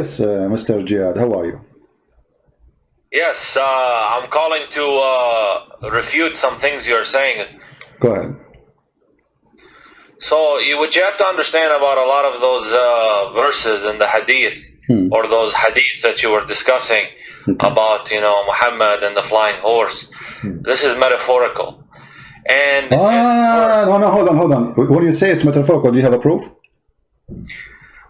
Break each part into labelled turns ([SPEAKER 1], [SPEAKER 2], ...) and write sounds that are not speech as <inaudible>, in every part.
[SPEAKER 1] Yes, uh, Mr. Jihad, how are you?
[SPEAKER 2] Yes, uh, I'm calling to uh, refute some things you're saying.
[SPEAKER 1] Go ahead.
[SPEAKER 2] So, you, what you have to understand about a lot of those uh, verses in the hadith,
[SPEAKER 1] Hmm.
[SPEAKER 2] or those hadiths that you were discussing about, you know, Muhammad and the flying horse, this is metaphorical. And,
[SPEAKER 1] Hmm. Ah, no, no, hold on, hold on. When you say it's metaphorical, do you have a proof?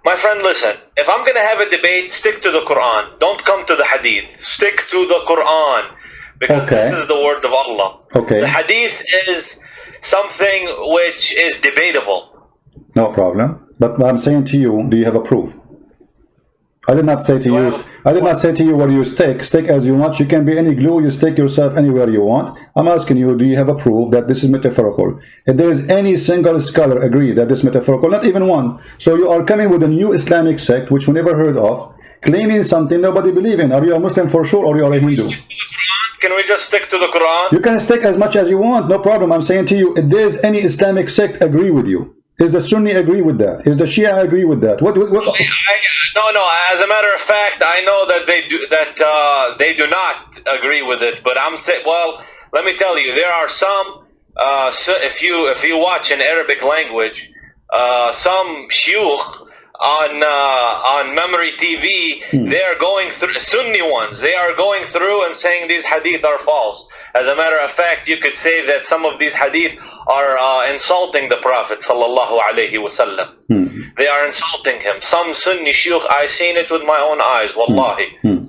[SPEAKER 2] My friend, listen, if I'm going to have a debate, stick to the Quran. Don't come to the hadith. Stick to the Quran. Because
[SPEAKER 1] Okay.
[SPEAKER 2] this is the word of Allah.
[SPEAKER 1] Okay.
[SPEAKER 2] The hadith is something which is debatable.
[SPEAKER 1] No problem. But I'm saying to you, do you have a proof? I did not say to you. I did not say to you where you stick. Stick as you want. You can be any glue. You stick yourself anywhere you want. I'm asking you, do you have a proof that this is metaphorical? If there is any single scholar agree that this is metaphorical, not even one. So you are coming with a new Islamic sect which we never heard of, claiming something nobody believe in. Are you a Muslim for sure, or you are a Hindu?
[SPEAKER 2] Can we just stick to the Quran?
[SPEAKER 1] You can stick as much as you want, no problem. I'm saying to you, if there's any Islamic sect agree with you, is the Sunni agree with that? Is the Shia agree with that? What? what, what
[SPEAKER 2] I, no, no. As a matter of fact, I know that they do that. Uh, they do not agree with it. But I'm saying, well, let me tell you, there are some. Uh, so if you if you watch in Arabic language, uh, some shuyukh on uh, on memory TV, they are going through Sunni ones. They are going through and saying these hadith are false. As a matter of fact, you could say that some of these hadith are uh, insulting the Prophet sallallahu alaihi wasallam. They are insulting him. Some Sunni shuyukh, I seen it with my own eyes. Wallahi.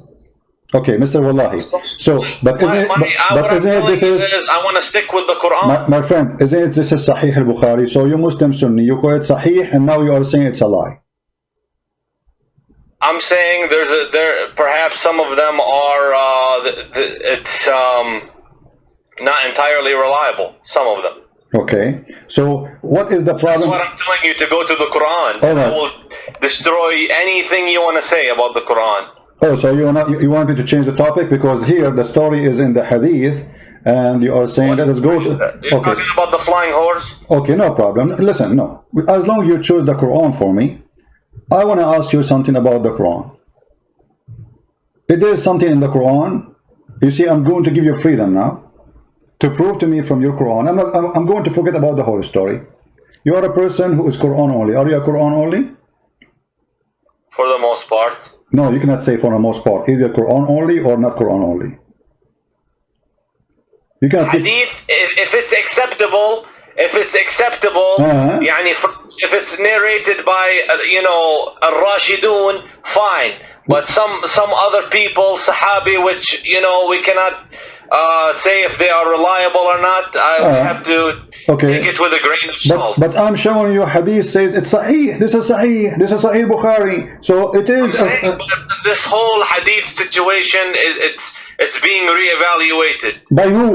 [SPEAKER 1] Okay, Mr. Wallahi. So, but isn't
[SPEAKER 2] My-
[SPEAKER 1] it,
[SPEAKER 2] my-
[SPEAKER 1] but, but isn't this is,
[SPEAKER 2] is, I want to stick with the Quran.
[SPEAKER 1] my, my friend, isn't it this is Sahih al-Bukhari? So you Muslim Sunni, you call it Sahih, and now you are saying it's a lie.
[SPEAKER 2] I'm saying there's a there. Perhaps some of them are. Uh, the, the, it's um, not entirely reliable. Some of them.
[SPEAKER 1] Okay. So what is the problem?
[SPEAKER 2] That's what I'm telling you to go to the Quran.
[SPEAKER 1] All right.
[SPEAKER 2] I will destroy anything you want to say about the Quran.
[SPEAKER 1] Oh, so you want you, you want me to change the topic because here the story is in the Hadith, and you are saying let us go to.
[SPEAKER 2] You're
[SPEAKER 1] Okay.
[SPEAKER 2] talking about the flying horse.
[SPEAKER 1] Okay, no problem. Listen, no. As long as you choose the Quran for me, I want to ask you something about the Quran. If there is something in the Quran, you see, I'm going to give you freedom now to prove to me from your Quran. I'm not. I'm, going to forget about the whole story. You are a person who is Quran only. Are you a Quran only?
[SPEAKER 2] For the most part.
[SPEAKER 1] No, you cannot say for the most part. Either Quran only or not Quran only. You cannot.
[SPEAKER 2] Hadith, if, if it's acceptable, if it's acceptable,
[SPEAKER 1] Uh-huh.
[SPEAKER 2] يعني fr- if it's narrated by, uh, you know, al-Rashidun, fine. But some some other people, Sahabi, which, you know, we cannot uh, say if they are reliable or not. I
[SPEAKER 1] Uh-huh.
[SPEAKER 2] have to
[SPEAKER 1] Okay.
[SPEAKER 2] take it with a grain of
[SPEAKER 1] But,
[SPEAKER 2] salt.
[SPEAKER 1] but I'm showing you hadith says it's sahih. This is sahih. This is sahih Bukhari. So it is.
[SPEAKER 2] I'm saying,
[SPEAKER 1] uh, uh,
[SPEAKER 2] but this whole hadith situation, it, it's it's being reevaluated.
[SPEAKER 1] by who?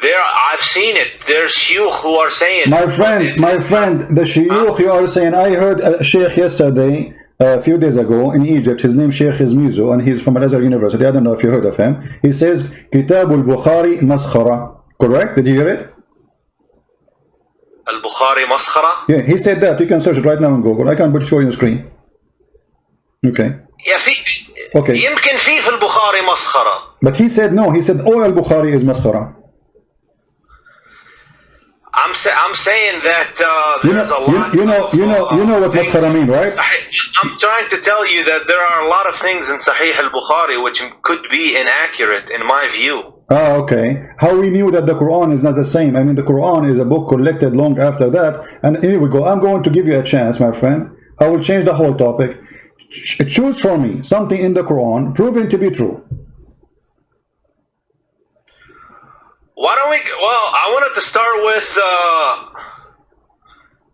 [SPEAKER 2] There, I've seen it. There's shuyukh who are saying,
[SPEAKER 1] My
[SPEAKER 2] but
[SPEAKER 1] friend,
[SPEAKER 2] it's-
[SPEAKER 1] my friend, the shuyukh you are saying. I heard a sheikh yesterday, a few days ago in Egypt. His name Sheikh Izmizu, and he's from Al Azhar University. I don't know if you heard of him. He says Kitab al Bukhari maskhara. Correct? Did you hear it?
[SPEAKER 2] Al-Bukhari maskhara.
[SPEAKER 1] Yeah, he said that. You can search it right now on Google. I can put it for you on the screen. Okay.
[SPEAKER 2] يا في
[SPEAKER 1] Okay.
[SPEAKER 2] يمكن في في البخاري مسخرة
[SPEAKER 1] But he said no. He said all al Bukhari is maskhara.
[SPEAKER 2] I'm say, I'm saying that uh,
[SPEAKER 1] You
[SPEAKER 2] there's
[SPEAKER 1] know-
[SPEAKER 2] a lot
[SPEAKER 1] you- you know-
[SPEAKER 2] of,
[SPEAKER 1] you know-
[SPEAKER 2] uh,
[SPEAKER 1] you know what
[SPEAKER 2] things-
[SPEAKER 1] maskhara mean, right?
[SPEAKER 2] I'm trying to tell you that there are a lot of things in Sahih al-Bukhari which could be inaccurate in my view.
[SPEAKER 1] Ah, okay. How we knew that the Quran is not the same? I mean, the Quran is a book collected long after that. And here we go. I'm going to give you a chance, my friend. I will change the whole topic. Choose for me something in the Quran proven to be true.
[SPEAKER 2] Why don't we? Well, I wanted to start with. Uh,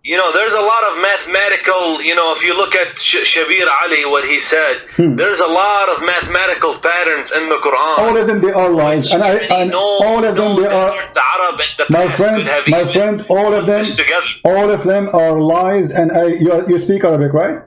[SPEAKER 2] you know, there's a lot of mathematical. You know, if you look at Sh- Shabir Ali, what he said,
[SPEAKER 1] Hmm.
[SPEAKER 2] there's a lot of mathematical patterns in the Quran.
[SPEAKER 1] All of them, they are lies, and I and
[SPEAKER 2] no,
[SPEAKER 1] all of them,
[SPEAKER 2] no
[SPEAKER 1] they are.
[SPEAKER 2] desert Arab in the
[SPEAKER 1] My friend, my friend, all of them, all of them are lies. And I, you, you speak Arabic, right?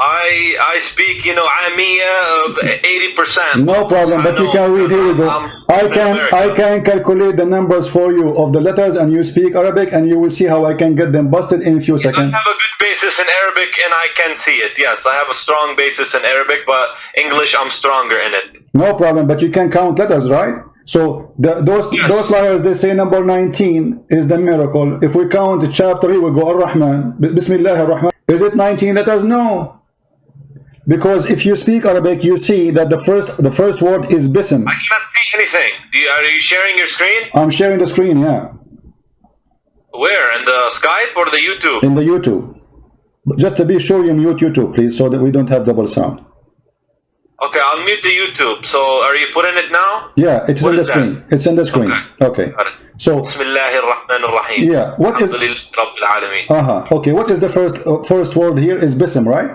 [SPEAKER 2] I I speak, you know, Amiya of uh, eighty percent.
[SPEAKER 1] No problem, but you can read. Go. I can I can calculate the numbers for you of the letters, and you speak Arabic, and you will see how I can get them busted in a few
[SPEAKER 2] You
[SPEAKER 1] seconds.
[SPEAKER 2] have a good basis in Arabic and I can see it. Yes, I have a strong basis in Arabic, but English I'm stronger in it.
[SPEAKER 1] No problem, but you can count letters, right? So the, those
[SPEAKER 2] Yes.
[SPEAKER 1] those liars they say number 19 is the miracle. If we count chapter, we go Ar-Rahman. Bismillah ar-Rahman. Is it 19 letters? No. Because if you speak Arabic, you see that the first the first word is bism.
[SPEAKER 2] I cannot see anything. You, are you sharing your screen?
[SPEAKER 1] I'm sharing the screen, yeah,
[SPEAKER 2] Where? In the Skype or the YouTube?
[SPEAKER 1] in the YouTube. Just to be sure, you mute YouTube, please, so that we don't have double sound.
[SPEAKER 2] Okay, I'll mute the YouTube. So are you putting it now?
[SPEAKER 1] Yeah, it's
[SPEAKER 2] What
[SPEAKER 1] in the
[SPEAKER 2] that?
[SPEAKER 1] screen. It's in the screen. Okay.
[SPEAKER 2] It.
[SPEAKER 1] So,
[SPEAKER 2] Bismillah ar-Rahman ar-Rahim.
[SPEAKER 1] Yeah, what is-
[SPEAKER 2] Alameen.
[SPEAKER 1] uh-huh. Okay, what is the first uh, first word here is bism, right?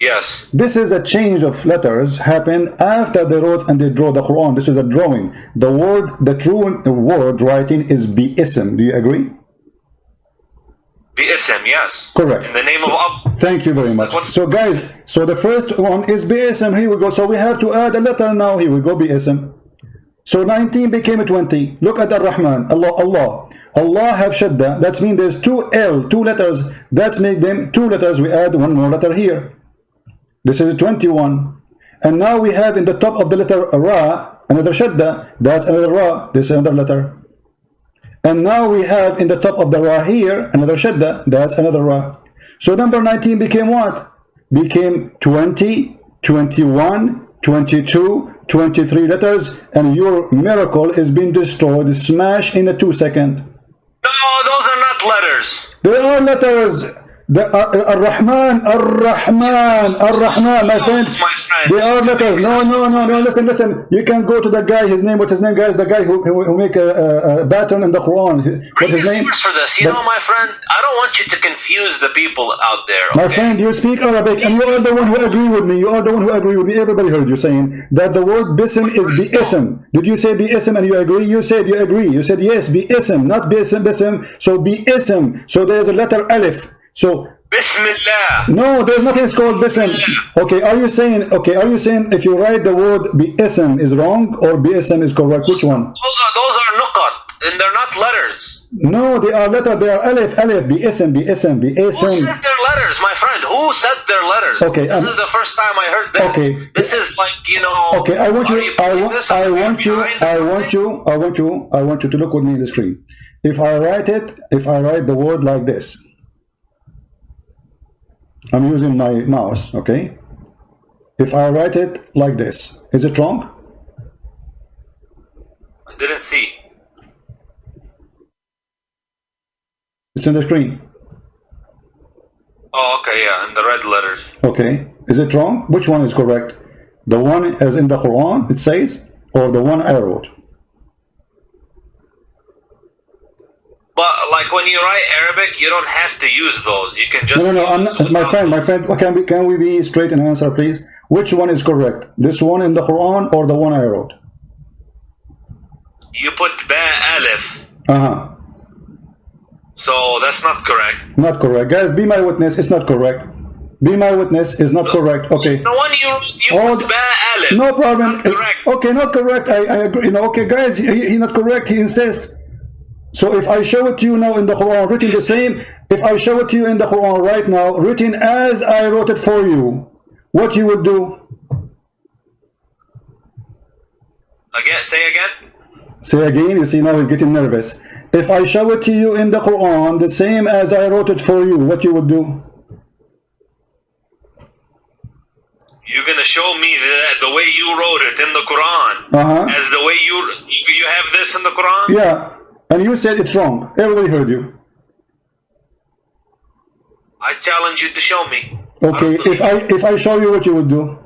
[SPEAKER 2] Yes.
[SPEAKER 1] This is a change of letters happened after they wrote and they draw the Quran. This is a drawing. The word, the true word writing is bi-ism. Do you agree?
[SPEAKER 2] BSM, yes.
[SPEAKER 1] Correct.
[SPEAKER 2] In the name of Allah.
[SPEAKER 1] Thank you very much.
[SPEAKER 2] What's-
[SPEAKER 1] So guys, so the first one is bi-ism. Here we go. So we have to add a letter now. Here we go, bi-ism. So 19 became 20. Look at Ar-Rahman. Allah, Allah. Allah have shadda. That means there's two L, two letters. That's make them two letters. We add one more letter here. This is 21. And now we have in the top of the letter Ra, another shadda. That's another Ra. This is another letter. And now we have in the top of the Ra here, another shadda. That's another Ra. So number 19 became what? Became 20, 21, 22, 23 letters. And your miracle is being destroyed, smashed in a two second.
[SPEAKER 2] No, those are not letters.
[SPEAKER 1] They are letters. The uh, Ar-Rahman, Ar-Rahman, Ar-Rahman, my friend.
[SPEAKER 2] My friend.
[SPEAKER 1] They are letters. No, no, no, no. Listen, listen. You can go to the guy. His name. What's his name, guys? The guy who who, who make a, a, pattern in the Quran. What his name?
[SPEAKER 2] for this. You
[SPEAKER 1] The-
[SPEAKER 2] know, my friend, I don't want you to confuse the people out there.
[SPEAKER 1] My friend, you speak Arabic, and you are the one who agree with me. You are the one who agree with me. Everybody heard you saying that the word bism is bi-ism. Did you say bi-ism and you agree? You said you agree. You said yes, bi-ism, not bism, bism. So bi-ism. So there's a letter alif. So
[SPEAKER 2] Bismillah.
[SPEAKER 1] No, there's nothing called bism. Okay, are you saying okay? Are you saying if you write the word bism is wrong or bism is correct? Which one?
[SPEAKER 2] Those are those are nuqat, and they're not letters.
[SPEAKER 1] No, they are letter. They are alif, alif, bism, bism,
[SPEAKER 2] Who
[SPEAKER 1] bism.
[SPEAKER 2] said their letters, my friend? Who said their letters?
[SPEAKER 1] Okay,
[SPEAKER 2] This
[SPEAKER 1] um,
[SPEAKER 2] is the first time I heard that.
[SPEAKER 1] okay.
[SPEAKER 2] This is like you know.
[SPEAKER 1] Okay, I want
[SPEAKER 2] are
[SPEAKER 1] you. I. I want you. I want you. I want you. I want you to look with me in the screen. If I write it, if I write the word like this, I'm using my mouse. Okay. If I write it like this, is it wrong?
[SPEAKER 2] I didn't see.
[SPEAKER 1] It's in the screen.
[SPEAKER 2] Oh, okay, yeah, in the red letters.
[SPEAKER 1] Okay. Is it wrong? Which one is correct? The one as in the Quran it says, or the one I wrote?
[SPEAKER 2] But like when you write Arabic, you don't have to use those. You can just.
[SPEAKER 1] No, no, no. Not, my friend, my friend. Can we can we be straight in answer, please? Which one is correct? This one in the Quran or the one I wrote?
[SPEAKER 2] You put ba alif,
[SPEAKER 1] Uh huh.
[SPEAKER 2] so that's not correct.
[SPEAKER 1] Not correct, guys. Be my witness. It's not correct. Be my witness is not correct. Okay.
[SPEAKER 2] The one you you
[SPEAKER 1] Oh,
[SPEAKER 2] put ba alif.
[SPEAKER 1] No problem.
[SPEAKER 2] not correct.
[SPEAKER 1] Okay, not correct. I, I agree. You know, okay, guys, he, he not correct. He insists. So if I show it to you now in the Quran, written the same, if I show it to you in the Quran right now, written as I wrote it for you, what you would do?
[SPEAKER 2] Again, say again.
[SPEAKER 1] Say again, you see now he's getting nervous. If I show it to you in the Quran, the same as I wrote it for you, what you would do?
[SPEAKER 2] You're gonna show me that the way you wrote it in the Quran,
[SPEAKER 1] Uh-huh.
[SPEAKER 2] as the way you you you have this in the Quran.
[SPEAKER 1] Yeah. And you said it's wrong. Everybody heard you.
[SPEAKER 2] I challenge you to show me.
[SPEAKER 1] Okay,
[SPEAKER 2] don't
[SPEAKER 1] if I if I show you what you would do,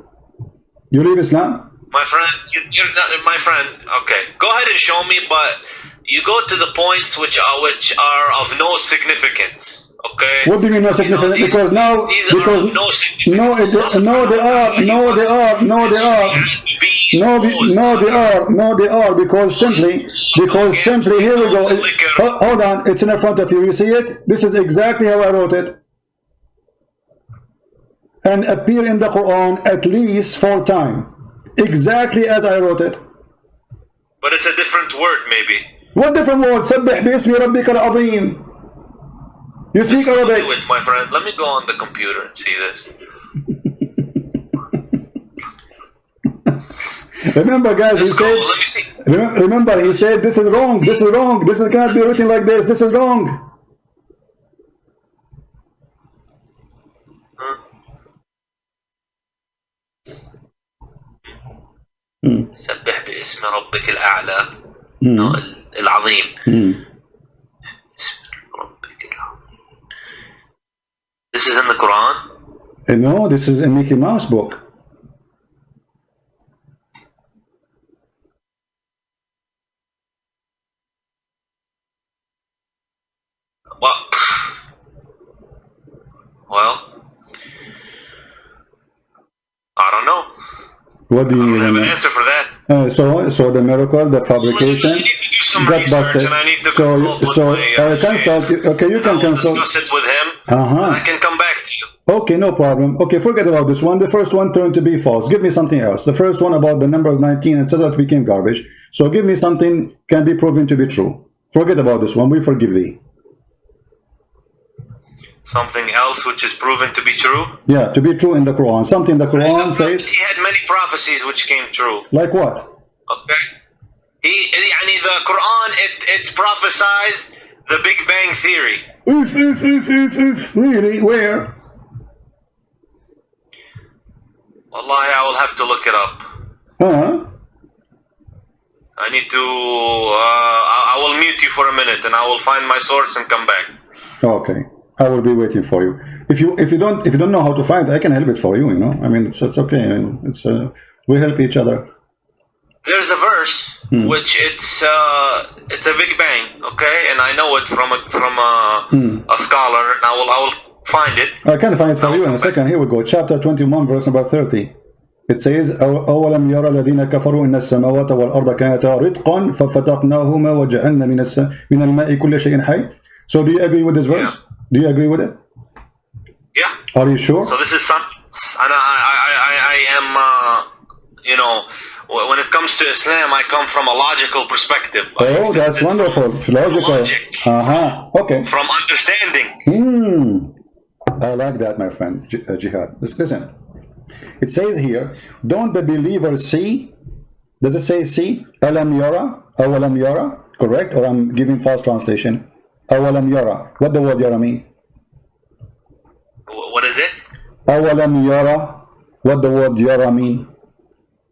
[SPEAKER 1] you leave Islam?
[SPEAKER 2] My friend, you're not my friend. Okay, go ahead and show me, but you go to the points which are which are of no significance. Okay.
[SPEAKER 1] What do you mean no significant?
[SPEAKER 2] these-
[SPEAKER 1] because now,
[SPEAKER 2] these
[SPEAKER 1] because
[SPEAKER 2] are of no significance.
[SPEAKER 1] no, it, no, they are, no, they are, no, they are, no, be- no, they are, no, they are, because simply, because simply, here we go. Ho- Hold on, it's in front of you. You see it? This is exactly how I wrote it, and appear in the Quran at least four times, exactly as I wrote it.
[SPEAKER 2] But it's a different word, maybe.
[SPEAKER 1] What different word? سبح باسم ربك العظيم. You speak
[SPEAKER 2] Let's go
[SPEAKER 1] Arabic.
[SPEAKER 2] do it, my friend. Let me go on the computer and see this. <laughs>
[SPEAKER 1] Remember, guys, he
[SPEAKER 2] Let's go.
[SPEAKER 1] said.
[SPEAKER 2] Let me see.
[SPEAKER 1] Remem- Remember, he said, "This is wrong. This is wrong. This is cannot be written like this. This is wrong."
[SPEAKER 2] سبح باسم ربك الأعلى
[SPEAKER 1] Hmm.
[SPEAKER 2] no, ال- العظيم This is in the Quran?
[SPEAKER 1] And no, this is a Mickey Mouse book.
[SPEAKER 2] Well, well, I don't know.
[SPEAKER 1] What do
[SPEAKER 2] I
[SPEAKER 1] you
[SPEAKER 2] don't have an answer for that.
[SPEAKER 1] Uh, so, so the miracle, the fabrication,
[SPEAKER 2] I need to do some
[SPEAKER 1] got busted.
[SPEAKER 2] and I need to
[SPEAKER 1] So, so
[SPEAKER 2] my, uh,
[SPEAKER 1] uh, consult. Okay, you can consult.
[SPEAKER 2] discuss it with him.
[SPEAKER 1] Uh-huh.
[SPEAKER 2] I can come back to you.
[SPEAKER 1] Okay, no problem. Okay, forget about this one. The first one turned to be false. Give me something else. The first one about the numbers 19, and etc. It became garbage. So give me something can be proven to be true. Forget about this one. We forgive thee
[SPEAKER 2] Something else which is proven to be true.
[SPEAKER 1] Yeah, to be true in the Quran. Something the Quran says.
[SPEAKER 2] He had many prophecies which came true.
[SPEAKER 1] Like what?
[SPEAKER 2] Okay. He, يعني the Quran, it, it prophesies the Big Bang Theory.
[SPEAKER 1] Oof, oof, oof, oof, oof. Really? Where?
[SPEAKER 2] Wallahi, I will have to look it up.
[SPEAKER 1] Huh?
[SPEAKER 2] I need to, uh, I, I will mute you for a minute and I will find my source and come back.
[SPEAKER 1] Okay. I will be waiting for you. If you if you don't if you don't know how to find, I can help it for you. You know. I mean, it's it's okay. I mean, it's uh, we help each other.
[SPEAKER 2] There's a verse
[SPEAKER 1] Hmm.
[SPEAKER 2] which it's uh, it's a Big Bang, okay, and I know it from a from a,
[SPEAKER 1] Hmm.
[SPEAKER 2] a scholar, and I will I will find it.
[SPEAKER 1] I can find it for you in a second. Here we go. Chapter 21, verse number 30. It says, "أو- أولم يرى الذين كفروا أن السماوات والأرض كانتا رتقا ففتقناهما وجعلنا من الس... من الماء كل شيء حي. So do you agree with this verse? Do you agree with it?
[SPEAKER 2] Yeah.
[SPEAKER 1] Are you sure?
[SPEAKER 2] So this is something, and I I I, I, I am uh, you know when it comes to Islam, I come from a logical perspective.
[SPEAKER 1] Oh, that's wonderful. Logical.
[SPEAKER 2] Logic.
[SPEAKER 1] Uh-huh. Okay.
[SPEAKER 2] From understanding.
[SPEAKER 1] Hmm. I like that, my friend, uh, Jihad. Listen, Listen. It says here, don't the believers see? Does it say see? Alam yara? Awalam yara? Correct? Or I'm giving false translation. Awalam yara. What the word yara mean?
[SPEAKER 2] What is it?
[SPEAKER 1] Awalam yara. What the word yara mean?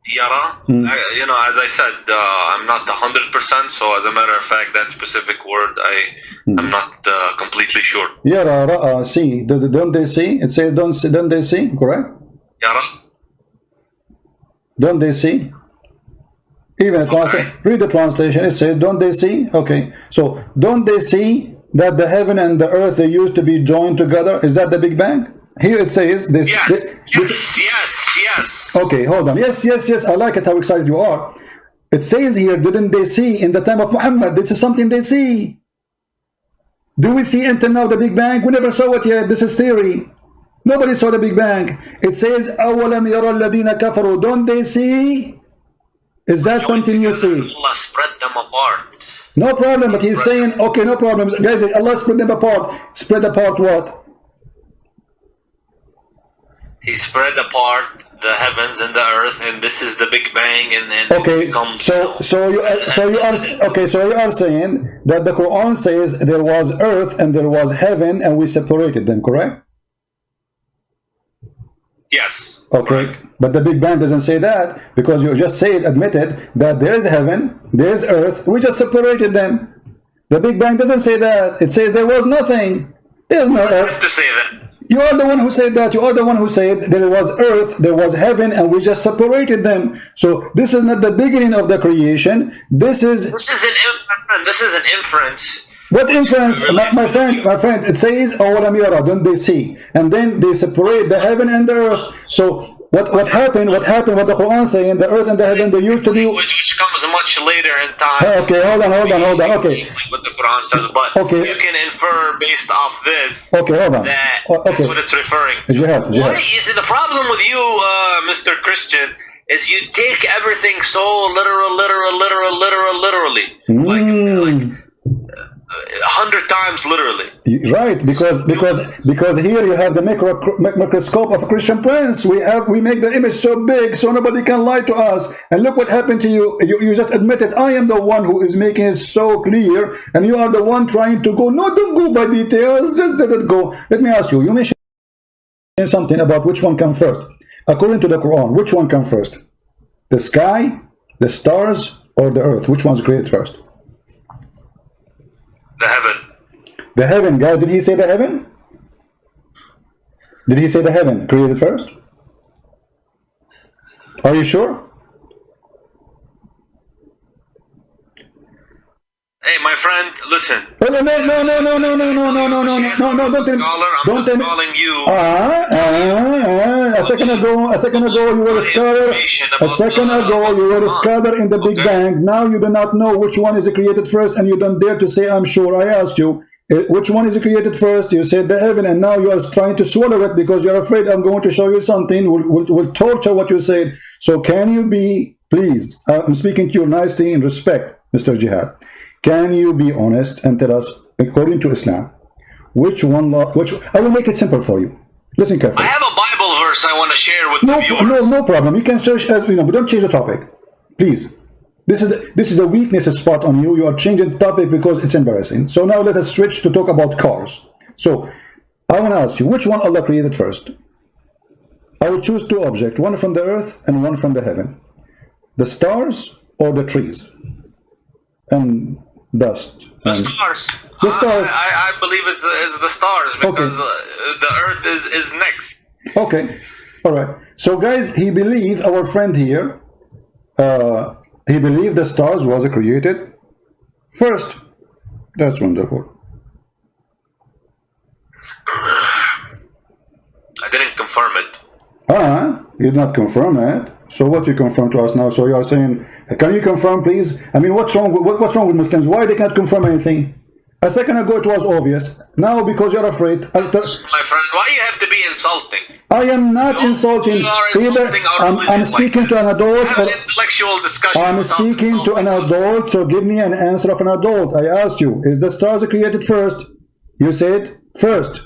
[SPEAKER 2] Yara.
[SPEAKER 1] Hmm.
[SPEAKER 2] I, you know, as I said, uh, I'm not hundred percent. So as a matter of fact, that specific word, I
[SPEAKER 1] Hmm.
[SPEAKER 2] I'm not uh, completely sure.
[SPEAKER 1] Yara, ra'a, see. Do- do- Don't they see? It says don't, don't they see? Correct?
[SPEAKER 2] Yara.
[SPEAKER 1] Don't they see? Even the translation, read the translation. It says, "Don't they see?" Okay, so don't they see that the heaven and the earth they used to be joined together? Is that the Big Bang? Here it says this.
[SPEAKER 2] Yes.
[SPEAKER 1] this-
[SPEAKER 2] Yes. Yes. Yes.
[SPEAKER 1] okay, hold on. Yes, yes, yes. I like it. How excited you are. It says here, didn't they see in the time of Muhammad? This is something they see. Do we see until now the Big Bang? We never saw it yet. This is theory. Nobody saw the Big Bang. It says, أَوَلَمْ يَرَى الَّذِينَ كَفَرُوا Don't they see? is that something you see?
[SPEAKER 2] Allah spread them apart.
[SPEAKER 1] No problem, but he's saying, okay, no problem. Guys, Allah spread them apart. Spread apart what?
[SPEAKER 2] He spread apart the heavens and the earth, and this is the Big Bang, and then it
[SPEAKER 1] Okay,
[SPEAKER 2] becomes.
[SPEAKER 1] so so you so you are okay. So you are saying that the Quran says there was earth and there was heaven, and we separated them, correct?
[SPEAKER 2] yes.
[SPEAKER 1] Oh, okay, but the Big Bang doesn't say that because you just said admitted that there is heaven, there is earth. We just separated them. The Big Bang doesn't say that. It says there was nothing. There's no earth.
[SPEAKER 2] to say that.
[SPEAKER 1] You are the one who said that. You are the one who said there was earth, there was heaven, and we just separated them. So this is not the beginning of the creation. This is
[SPEAKER 2] This is an inference. This is an inference.
[SPEAKER 1] What inference, my, my friend. My friend, it says, "Oh, what don't they see? And then they separate the heaven and the earth. So what what happened? What happened? What the Quran saying? The earth and the heaven they used to be.
[SPEAKER 2] Which, which comes much later in time.
[SPEAKER 1] Okay, hold on, hold on, hold on. Okay,
[SPEAKER 2] what the Quran says, but
[SPEAKER 1] Okay.
[SPEAKER 2] you can infer based off this
[SPEAKER 1] okay, hold on.
[SPEAKER 2] that
[SPEAKER 1] Oh,
[SPEAKER 2] that's what it's referring to.
[SPEAKER 1] Jihad, jihad.
[SPEAKER 2] What is the problem with you, uh, Mr. Christian? Is you take everything so literal, literal, literal, literal, literally. Like, like
[SPEAKER 1] Mm.
[SPEAKER 2] hundred times literally.
[SPEAKER 1] Right, because because because here you have the micro, microscope of Christian Prince. We have we make the image so big so nobody can lie to us. And look what happened to you. You, you just admitted I am the one who is making it so clear, and you are the one trying to go. No, don't go by details. Just let it go. Let me ask you. You mentioned something about which one comes first. According to the Quran, which one comes first? The sky, the stars, or the earth? Which one's created first?
[SPEAKER 2] The heaven.
[SPEAKER 1] The heaven, guys. Did he say the heaven? Did he say the heaven created first? Are you sure?
[SPEAKER 2] Hey, my friend, listen.
[SPEAKER 1] Oh, no, no, no, no, no, no, no, no, no, no, no, no, no, don't tell me.
[SPEAKER 2] I'm
[SPEAKER 1] Don't tell me.
[SPEAKER 2] calling you.
[SPEAKER 1] Ah, ah, ah, a second ago, a second ago you were a scholar. A second ago you were a scholar in the Big Bang. Now you do not know which one is created first, and you don't dare to say, "I'm sure." I asked you, eh, which one is created first? You said the heaven, and now you are trying to swallow it because you're afraid I'm going to show you something. Will will will torture what you said. So can you be, please? uh, I'm speaking to you nicely in respect, Mr. Jihad. Can you be honest and tell us, according to Islam, which one? law- Which I will make it simple for you. Listen carefully.
[SPEAKER 2] I have a Bible verse I want to share with
[SPEAKER 1] No,
[SPEAKER 2] the
[SPEAKER 1] no, no problem. You can search as you know, but don't change the topic, please. This is the, this is a weakness spot on you. You are changing the topic because it's embarrassing. So now let us switch to talk about cars. So I want to ask you, which one Allah created first? I will choose two objects, one from the earth and one from the heaven. The stars or the trees and dust.
[SPEAKER 2] The
[SPEAKER 1] and-
[SPEAKER 2] stars.
[SPEAKER 1] The stars.
[SPEAKER 2] I, I, I believe it's the, it's the stars because uh, the earth is, is next.
[SPEAKER 1] Okay, all right. So guys, he believed our friend here. Uh, he believed the stars was created first. That's wonderful.
[SPEAKER 2] I didn't confirm it.
[SPEAKER 1] Ah, you did not confirm it. So what you confirm to us now? So you are saying, Uh, can you confirm, please? I mean, what's wrong? With, what, what's wrong with Muslims? Why they can't confirm anything? A second ago it was obvious. Now because you're afraid, uh, tell-
[SPEAKER 2] My friend, why you have to be insulting?
[SPEAKER 1] I am not
[SPEAKER 2] You-
[SPEAKER 1] insulting.
[SPEAKER 2] are
[SPEAKER 1] Either
[SPEAKER 2] insulting our
[SPEAKER 1] I'm, I'm speaking
[SPEAKER 2] like
[SPEAKER 1] to an adult.
[SPEAKER 2] Have
[SPEAKER 1] Or,
[SPEAKER 2] an intellectual discussion.
[SPEAKER 1] I'm speaking to an adult, so give me an answer of an adult. I asked you, is the stars created first? You said first.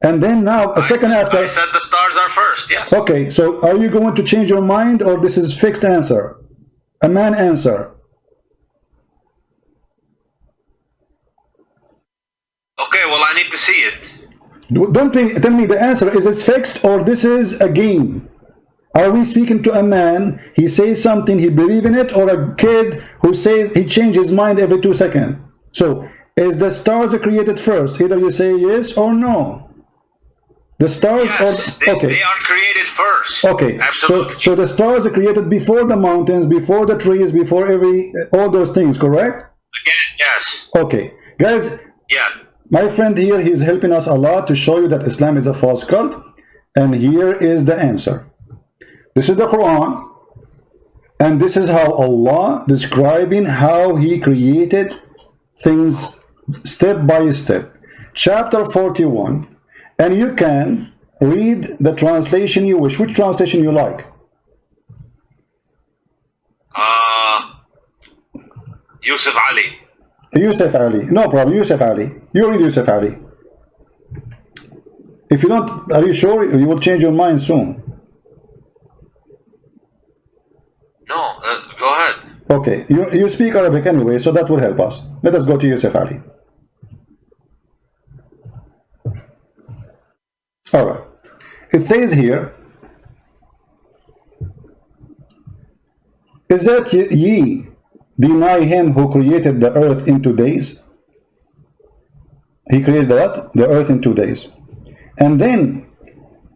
[SPEAKER 1] And then now, a second
[SPEAKER 2] I
[SPEAKER 1] after.
[SPEAKER 2] said the stars are first. Yes.
[SPEAKER 1] Okay, so are you going to change your mind or this is fixed answer? A man answer.
[SPEAKER 2] Okay. Well, I need to see it.
[SPEAKER 1] Don't think, tell me the answer. Is it fixed or this is a game? Are we speaking to a man, he says something, he believe in it, or a kid who says he changes his mind every two seconds? So, is the stars created first? Either you say yes or no. The stars
[SPEAKER 2] Yes.
[SPEAKER 1] or
[SPEAKER 2] They,
[SPEAKER 1] okay.
[SPEAKER 2] they are created first.
[SPEAKER 1] Okay, so
[SPEAKER 2] Absolutely.
[SPEAKER 1] so the stars are created before the mountains, before the trees, before every uh, all those things, correct?
[SPEAKER 2] Again, yes.
[SPEAKER 1] Okay, guys,
[SPEAKER 2] Yeah.
[SPEAKER 1] my friend here, he's helping us a lot to show you that Islam is a false cult, and here is the answer. This is the Quran, and this is how Allah describing how He created things step by step. Chapter 41, and you can read the translation you wish. Which translation you like?
[SPEAKER 2] Uh, Yusuf Ali.
[SPEAKER 1] Yusuf Ali. No problem, Yusuf Ali. You read Yusuf Ali. If you don't, are you sure you will change your mind soon?
[SPEAKER 2] No, uh, go ahead.
[SPEAKER 1] Okay, you, you speak Arabic anyway, so that will help us. Let us go to Yusuf Ali. All right. It says here, Is that ye deny him who created the earth in two days? He created what? The earth in two days. And then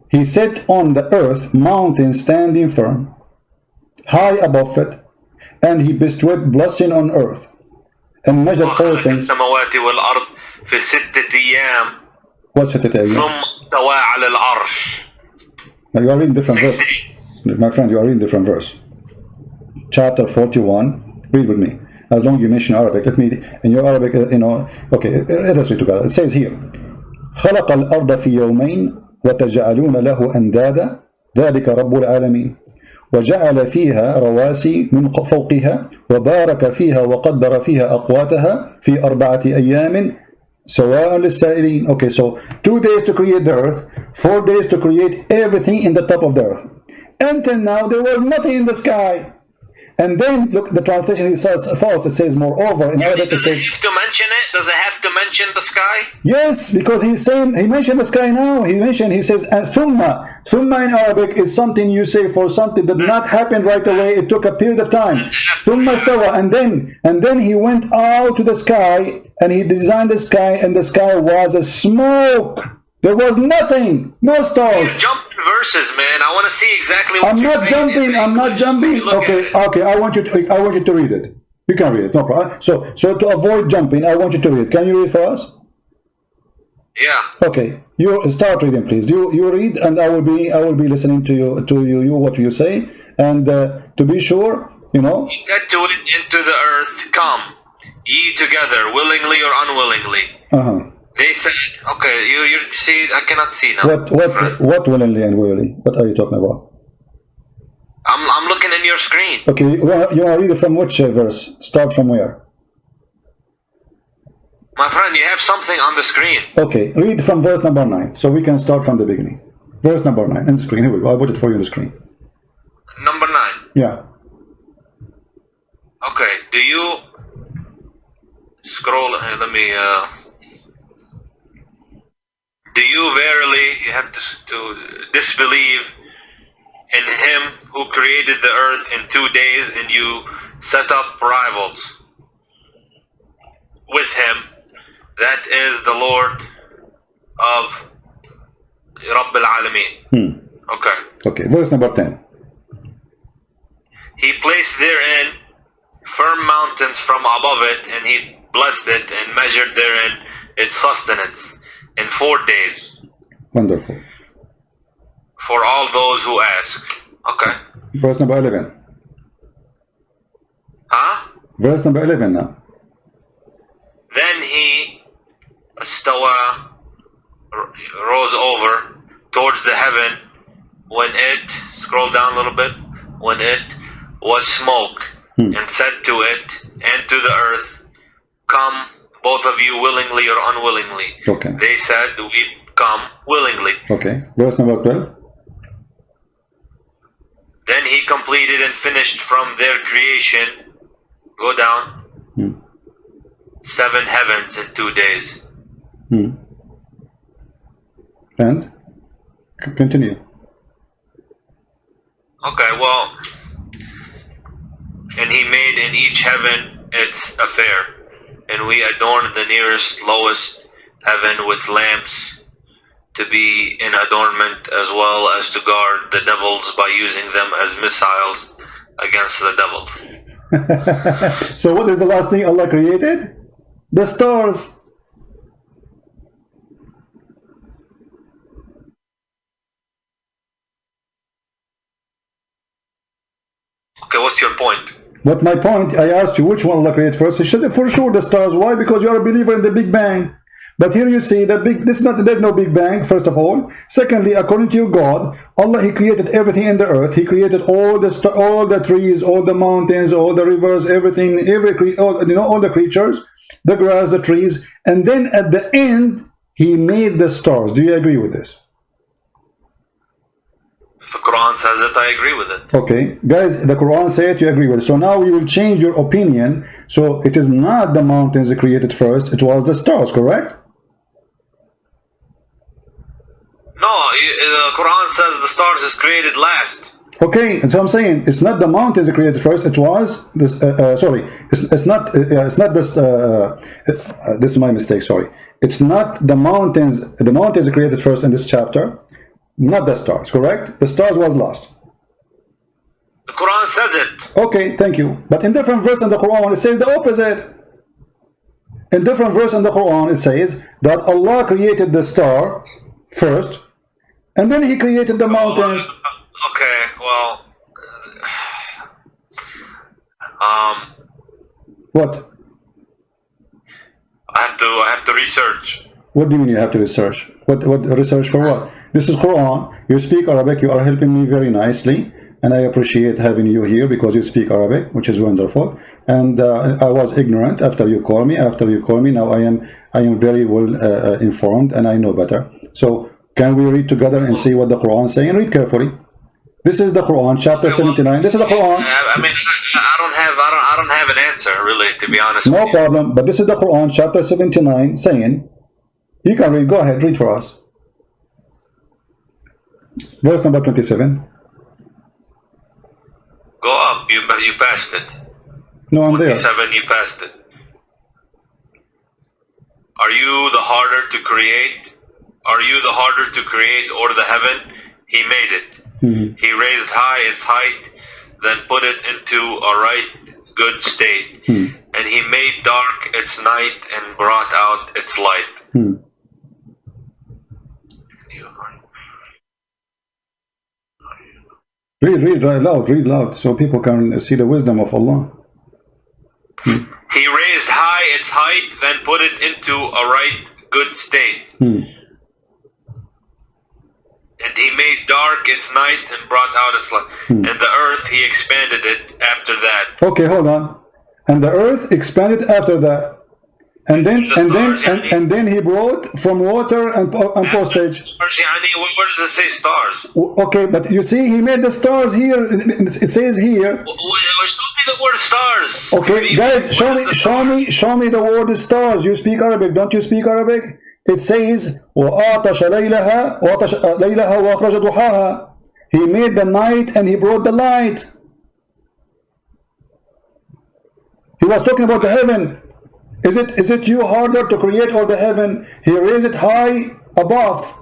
[SPEAKER 1] he set on the earth mountains standing firm, high above it, and he bestowed blessing on earth and measured all things. What's it again?
[SPEAKER 2] ثم استوى على العرش.
[SPEAKER 1] You are reading different verse. My friend, you are reading different verse. Chapter 41. Read with me. As long as you mention Arabic, let me, in your Arabic, uh, you know, okay, let us read together. It says here, خلق الأرض في يومين وتجعلون له أندادا ذلك رب العالمين وجعل فيها رواسي من فوقها وبارك فيها وقدر فيها أقواتها في أربعة أيام So we're only saying, okay, so two days to create the earth, four days to create everything in the top of the earth. Until now, there was nothing in the sky and then look the translation says false it says moreover in Arabic it
[SPEAKER 2] Does it
[SPEAKER 1] says
[SPEAKER 2] have to mention it? Does it have to mention the sky?
[SPEAKER 1] Yes, because he's saying he mentioned the sky now. He mentioned he says and thumma. Thumma in Arabic is something you say for something that not happened right away. It took a period of time. Thumma stawa, and then and then he went out to the sky and he designed the sky, and the sky was a smoke. There was nothing, no stars.
[SPEAKER 2] Jumping verses, man. I want to see exactly what
[SPEAKER 1] I'm not jumping. I'm not jumping. Okay, okay. I want you to. I want you to read it. You can read it. No problem. So, so to avoid jumping, I want you to read. Can you read for us?
[SPEAKER 2] Yeah.
[SPEAKER 1] Okay, you start reading, please. You you read, and I will be I will be listening to you to you, you what you say, and uh, to be sure, you know.
[SPEAKER 2] He said to it into the earth, Come, ye together, willingly or unwillingly.
[SPEAKER 1] Uh huh.
[SPEAKER 2] They said, Okay, you you see, I cannot see now.
[SPEAKER 1] What what what willingly and willingly? What are you talking about?
[SPEAKER 2] I'm I'm looking in your screen.
[SPEAKER 1] Okay, you want you want to read from which uh, verse? Start from where?
[SPEAKER 2] My friend, you have something on the screen.
[SPEAKER 1] Okay, read from verse number nine, so we can start from the beginning. Verse number nine in the screen. Here we go. I put it for you on the screen.
[SPEAKER 2] Number nine.
[SPEAKER 1] Yeah.
[SPEAKER 2] Okay, do you scroll? uh, Let me. Uh, do you verily you have to, to disbelieve in Him who created the earth in two days, and you set up rivals with Him? That is the Lord of Rabb al Alameen.
[SPEAKER 1] Hmm.
[SPEAKER 2] Okay.
[SPEAKER 1] Okay. Verse number ten.
[SPEAKER 2] He placed therein firm mountains from above it, and he blessed it and measured therein its sustenance in four days
[SPEAKER 1] Wonderful.
[SPEAKER 2] for all those who ask. Okay.
[SPEAKER 1] Verse number eleven.
[SPEAKER 2] Huh?
[SPEAKER 1] Verse number eleven now.
[SPEAKER 2] Then he stawa rose over towards the heaven when it scroll down a little bit when it was smoke
[SPEAKER 1] Hmm.
[SPEAKER 2] and said to it and to the earth come both of you willingly or unwillingly
[SPEAKER 1] Okay.
[SPEAKER 2] they said we come willingly
[SPEAKER 1] Okay. Verse number twelve.
[SPEAKER 2] then he completed and finished from their creation go down
[SPEAKER 1] Hmm.
[SPEAKER 2] seven heavens in two days
[SPEAKER 1] Hmm. And continue.
[SPEAKER 2] Okay, well, and he made in each heaven its affair, and we adorned the nearest, lowest heaven with lamps to be in adornment as well as to guard the devils by using them as missiles against the devils. <laughs>
[SPEAKER 1] so what is the last thing Allah created? The stars.
[SPEAKER 2] Okay, what's your point?
[SPEAKER 1] But my point, I asked you which one Allah created first. You should for sure the stars. Why? Because you are a believer in the Big Bang. But here you see that big. This is not. There's no Big Bang. First of all. Secondly, according to your God, Allah He created everything in the earth. He created all the all the trees, all the mountains, all the rivers, everything, every all, you know all the creatures, the grass, the trees, and then at the end He made the stars. Do you agree with this?
[SPEAKER 2] The Quran says it, I agree with it.
[SPEAKER 1] Okay, guys, the Quran said you agree with it. So now we will change your opinion. So it is not the mountains created first, it was the stars, correct?
[SPEAKER 2] No, the Quran says the stars is created last.
[SPEAKER 1] Okay, and so I'm saying it's not the mountains created first. It was this. Uh, uh, sorry, it's, it's not. Uh, it's not this. Uh, uh, this is my mistake. Sorry, it's not the mountains. The mountains created first in this chapter, not the stars. Correct? The stars was lost.
[SPEAKER 2] The Quran says it.
[SPEAKER 1] Okay, thank you. But in different verse in the Quran, it says the opposite. In different verse in the Quran, it says that Allah created the stars first, and then He created the mountains.
[SPEAKER 2] Okay, well, um,
[SPEAKER 1] What?
[SPEAKER 2] I have to I have to research.
[SPEAKER 1] What do you mean you have to research? What what research for what? This is Quran. You speak Arabic. You are helping me very nicely. and I appreciate having you here because you speak Arabic, which is wonderful. And uh, I was ignorant after you call me. After you call me, now I am I am very well uh, uh informed and I know better. So can we read together and see what the Quran is saying? Read carefully. This is the Quran, chapter 79. This is the Quran.
[SPEAKER 2] I mean, I don't have, I don't, I don't have an answer really, to be honest.
[SPEAKER 1] No problem. But this is the Quran, chapter 79, saying, you can read. Go ahead, read for us. Verse number 27.
[SPEAKER 2] Go up. You, you passed it.
[SPEAKER 1] No, I'm there.
[SPEAKER 2] 27, you passed it. Are you the harder to create? Are you the harder to create or the heaven? He made it.
[SPEAKER 1] Mhm.
[SPEAKER 2] He raised high its height, then put it into a right good state.
[SPEAKER 1] Hmm.
[SPEAKER 2] And he made dark its night and brought out its light.
[SPEAKER 1] Hmm. Read, read read loud, read loud, so people can see the wisdom of Allah.
[SPEAKER 2] He raised high its height, then put it into a right good state.
[SPEAKER 1] Hmm.
[SPEAKER 2] And he made dark its night and brought out its light.
[SPEAKER 1] Hmm.
[SPEAKER 2] And the earth he expanded it after that.
[SPEAKER 1] Okay, hold on. And the earth expanded after that. And then and then and, and then he brought from water and, po- and postage.
[SPEAKER 2] Stars, يعني, where where does it say stars?
[SPEAKER 1] Okay, but you see, he made the stars here. It it says here.
[SPEAKER 2] W- w- Show me the word stars.
[SPEAKER 1] Okay, guys, show me, show me, show me the word stars. You speak Arabic, don't you speak Arabic? It says, وَآتَشَ لَيْلَهَا وَآتَشَ لَيْلَهَا وَأَخْرَجَ ضُحَاهَا He made the night and he brought the light. He was talking about the heaven. Is it is it you harder to create all the heaven? He raised it high above.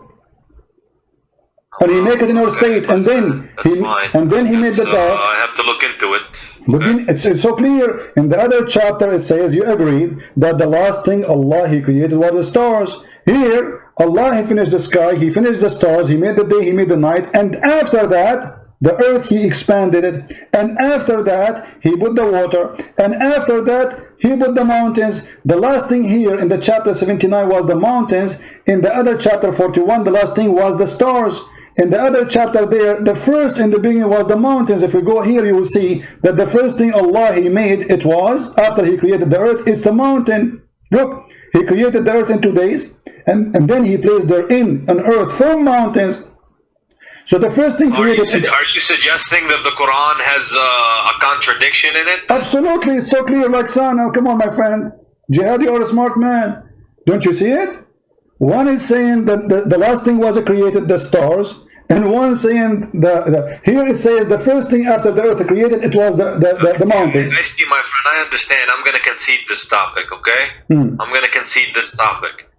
[SPEAKER 1] And he make it in our state, and then
[SPEAKER 2] That's
[SPEAKER 1] he and then he made the
[SPEAKER 2] So,
[SPEAKER 1] dark.
[SPEAKER 2] I have to look into it.
[SPEAKER 1] But in, it's, it's so clear. In the other chapter, it says you agreed that the last thing Allah He created was the stars. Here, Allah He finished the sky, He finished the stars, He made the day, He made the night, and after that, the earth He expanded it, and after that, He put the water, and after that, He put the mountains. The last thing here in the chapter 79 was the mountains. In the other chapter 41, the last thing was the stars. In the other chapter there, the first in the beginning was the mountains. If we go here, you will see that the first thing Allah He made, it was, after He created the earth, it's the mountain. Look, He created the earth in two days, and, and then He placed therein an earth from mountains. So the first thing
[SPEAKER 2] Are you, su- are you suggesting that the Quran has uh, a contradiction in it?
[SPEAKER 1] Absolutely, it's so clear like sun. Now, come on, my friend. Jihad, you're a smart man. Don't you see it? One is saying that the, the last thing was created, the stars, and one saying the, the here it says the first thing after the earth created, it was the, the, the, the mountains.
[SPEAKER 2] I see, my friend. I understand. I'm going to concede this topic, okay?
[SPEAKER 1] Hmm.
[SPEAKER 2] I'm going to concede this topic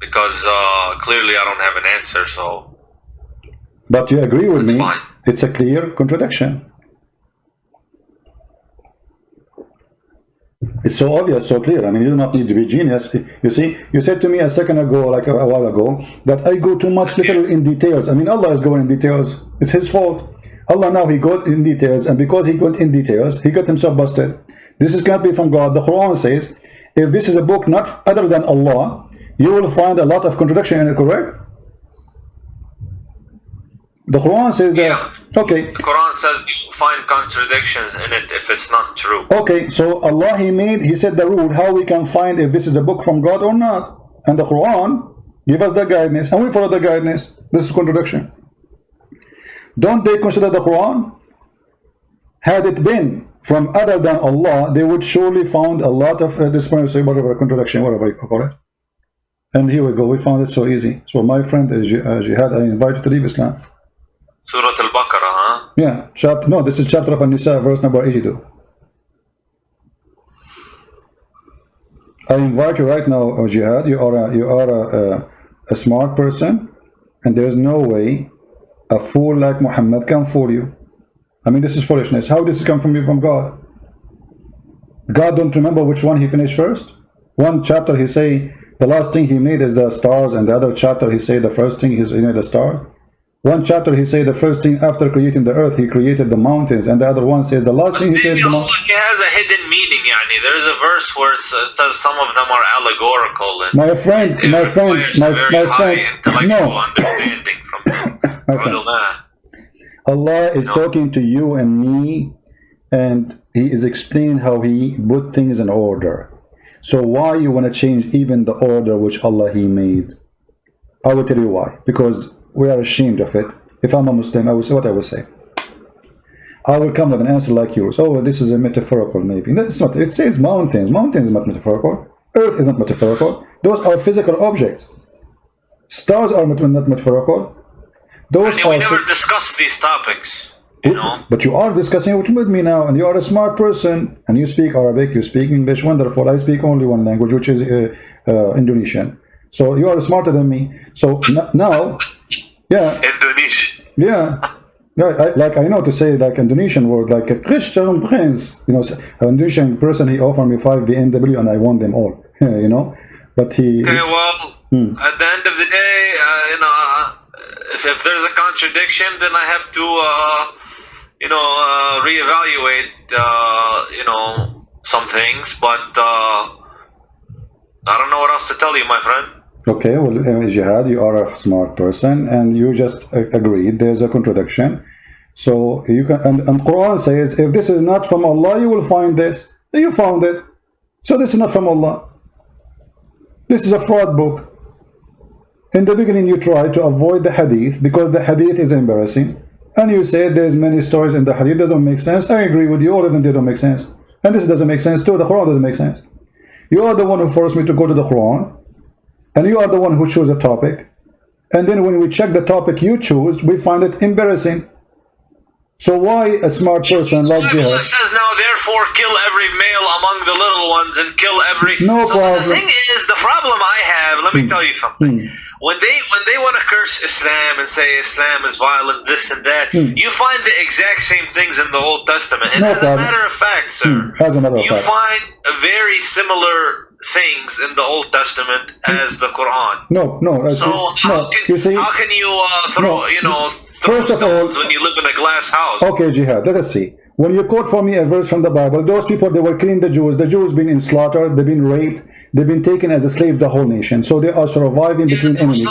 [SPEAKER 2] because uh, clearly I don't have an answer. So
[SPEAKER 1] But you agree with
[SPEAKER 2] That's
[SPEAKER 1] me?
[SPEAKER 2] fine.
[SPEAKER 1] It's a clear contradiction. It's so obvious, so clear. I mean, you do not need to be genius. You see, you said to me a second ago, like a, a while ago, that I go too much little in details. I mean, Allah is going in details. It's His fault. Allah now He got in details, and because He got in details, He got Himself busted. This is cannot be from God. The Quran says, if this is a book not other than Allah, you will find a lot of contradiction in it. Correct? The Quran says that. Okay.
[SPEAKER 2] the Quran says you find contradictions in it if it's not true.
[SPEAKER 1] Okay, so Allah He made, He said the rule how we can find if this is a book from God or not. And the Quran give us the guidance and we follow the guidance. This is contradiction. Don't they consider the Quran? Had it been from other than Allah, they would surely found a lot of uh, disparity, whatever contradiction, whatever you call it. And here we go, we found it so easy. So my friend uh, uh, Jihad, I invite you to leave Islam.
[SPEAKER 2] Surah Al-Baqarah, huh?
[SPEAKER 1] Yeah, chapter, no, this is chapter of An-Nisa, verse number 82. I invite you right now, uh, Jihad. You are a, you are a, a, a smart person, and there's no way a fool like Muhammad can fool you. I mean, this is foolishness. How this come from you from God? God don't remember which one he finished first. One chapter he say the last thing he made is the stars, and the other chapter he say the first thing is you know the star. One chapter he said the first thing after creating the earth he created the mountains, and the other one says the last
[SPEAKER 2] But
[SPEAKER 1] thing he said the
[SPEAKER 2] Allah he has a hidden meaning, yani. There's a verse where it says some of them are allegorical and
[SPEAKER 1] My friend, my friend, my, my friend, no,
[SPEAKER 2] understanding from
[SPEAKER 1] My <coughs> friend. Allah is talking to you and me, and He is explaining how He put things in order. So why you want to change even the order which Allah He made? I will tell you why. Because we are ashamed of it. If I'm a Muslim, I will say what I will say. I will come with an answer like yours. Oh, this is a metaphorical maybe. No, it's not. It says mountains. Mountains is not metaphorical. Earth is not metaphorical. Those are physical objects. Stars are not metaphorical. Those
[SPEAKER 2] And we
[SPEAKER 1] are
[SPEAKER 2] never discussed these topics. You know?
[SPEAKER 1] but you are discussing it with me now, and you are a smart person, and you speak Arabic, you speak English, wonderful. I speak only one language, which is uh, uh, Indonesian. So you are smarter than me. So now, yeah,
[SPEAKER 2] Indonesian.
[SPEAKER 1] yeah. Yeah, I, like I know to say like Indonesian word like a Christian prince, you know, an Indonesian person he offered me five BMW and I won them all, <laughs> you know, but he,
[SPEAKER 2] Okay, well,
[SPEAKER 1] Hmm.
[SPEAKER 2] at the end of the day, uh, you know, uh, if, if there's a contradiction, then I have to, uh, you know, uh, reevaluate, uh, you know, some things. But uh, I don't know what else to tell you, my friend.
[SPEAKER 1] Okay, well, uh, Jihad, you are a smart person, and you just uh, agreed there's a contradiction. So you can, and, and Quran says, if this is not from Allah, you will find this. You found it. So this is not from Allah. This is a fraud book. In the beginning, you try to avoid the hadith because the hadith is embarrassing. And you say there's many stories in the hadith doesn't make sense. I agree with you, all of them they don't make sense. And this doesn't make sense too. The Quran doesn't make sense. You are the one who forced me to go to the Quran and you are the one who chose a topic and then when we check the topic you choose we find it embarrassing so why a smart person like Jihad
[SPEAKER 2] says now, therefore, kill every male among the little ones and kill every.
[SPEAKER 1] No
[SPEAKER 2] so
[SPEAKER 1] problem.
[SPEAKER 2] The thing is, the problem I have. Let me tell you something.
[SPEAKER 1] Hmm.
[SPEAKER 2] When they when they want to curse Islam and say Islam is violent, this and that, you find the exact same things in the Old Testament. And.
[SPEAKER 1] No
[SPEAKER 2] as
[SPEAKER 1] problem.
[SPEAKER 2] a matter of fact, sir,
[SPEAKER 1] Hmm, as a matter of
[SPEAKER 2] you
[SPEAKER 1] fact.
[SPEAKER 2] find very similar things in the Old Testament as the Quran.
[SPEAKER 1] no no
[SPEAKER 2] So
[SPEAKER 1] see-
[SPEAKER 2] how
[SPEAKER 1] no
[SPEAKER 2] can
[SPEAKER 1] you see
[SPEAKER 2] how can you uh, throw
[SPEAKER 1] No.
[SPEAKER 2] you know
[SPEAKER 1] First of all-
[SPEAKER 2] when you live in a glass house?
[SPEAKER 1] okay Jihad let us see when you quote for me a verse from the Bible those people they were killing the Jews the Jews been in slaughter they've been raped they've been taken as a slave the whole nation so they are surviving between enemies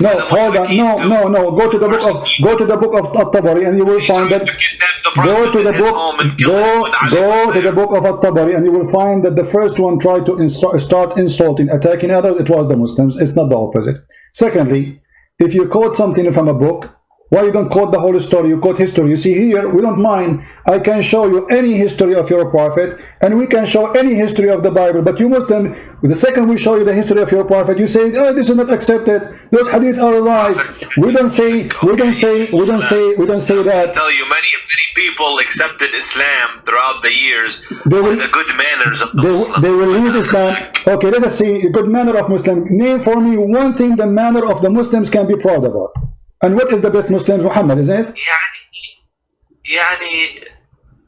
[SPEAKER 1] no hold on no no no go to the book of go to the book of At-Tabari and you will find that Go to the book. Go go to the book of At-Tabari, and you will find that the first one tried to insta- start insulting, attacking others. It was the Muslims. It's not the opposite. Secondly, if you quote something from a book, why you don't quote the whole story? You quote history. You see here, we don't mind. I can show you any history of your prophet, and we can show any history of the Bible. But you Muslim, the second we show you the history of your prophet, you say, "Oh, this is not accepted. Those hadith are lies." We don't say. We don't say. We don't say. We don't say that.
[SPEAKER 2] I tell you many many people accepted Islam throughout the years
[SPEAKER 1] They will-
[SPEAKER 2] the good manners of the
[SPEAKER 1] They,
[SPEAKER 2] Muslims.
[SPEAKER 1] they will leave Islam. Okay, let us see. Good manner of Muslim. Name for me one thing the manner of the Muslims can be proud about. And what is the best Muslims? Muhammad, isn't it?
[SPEAKER 2] يعني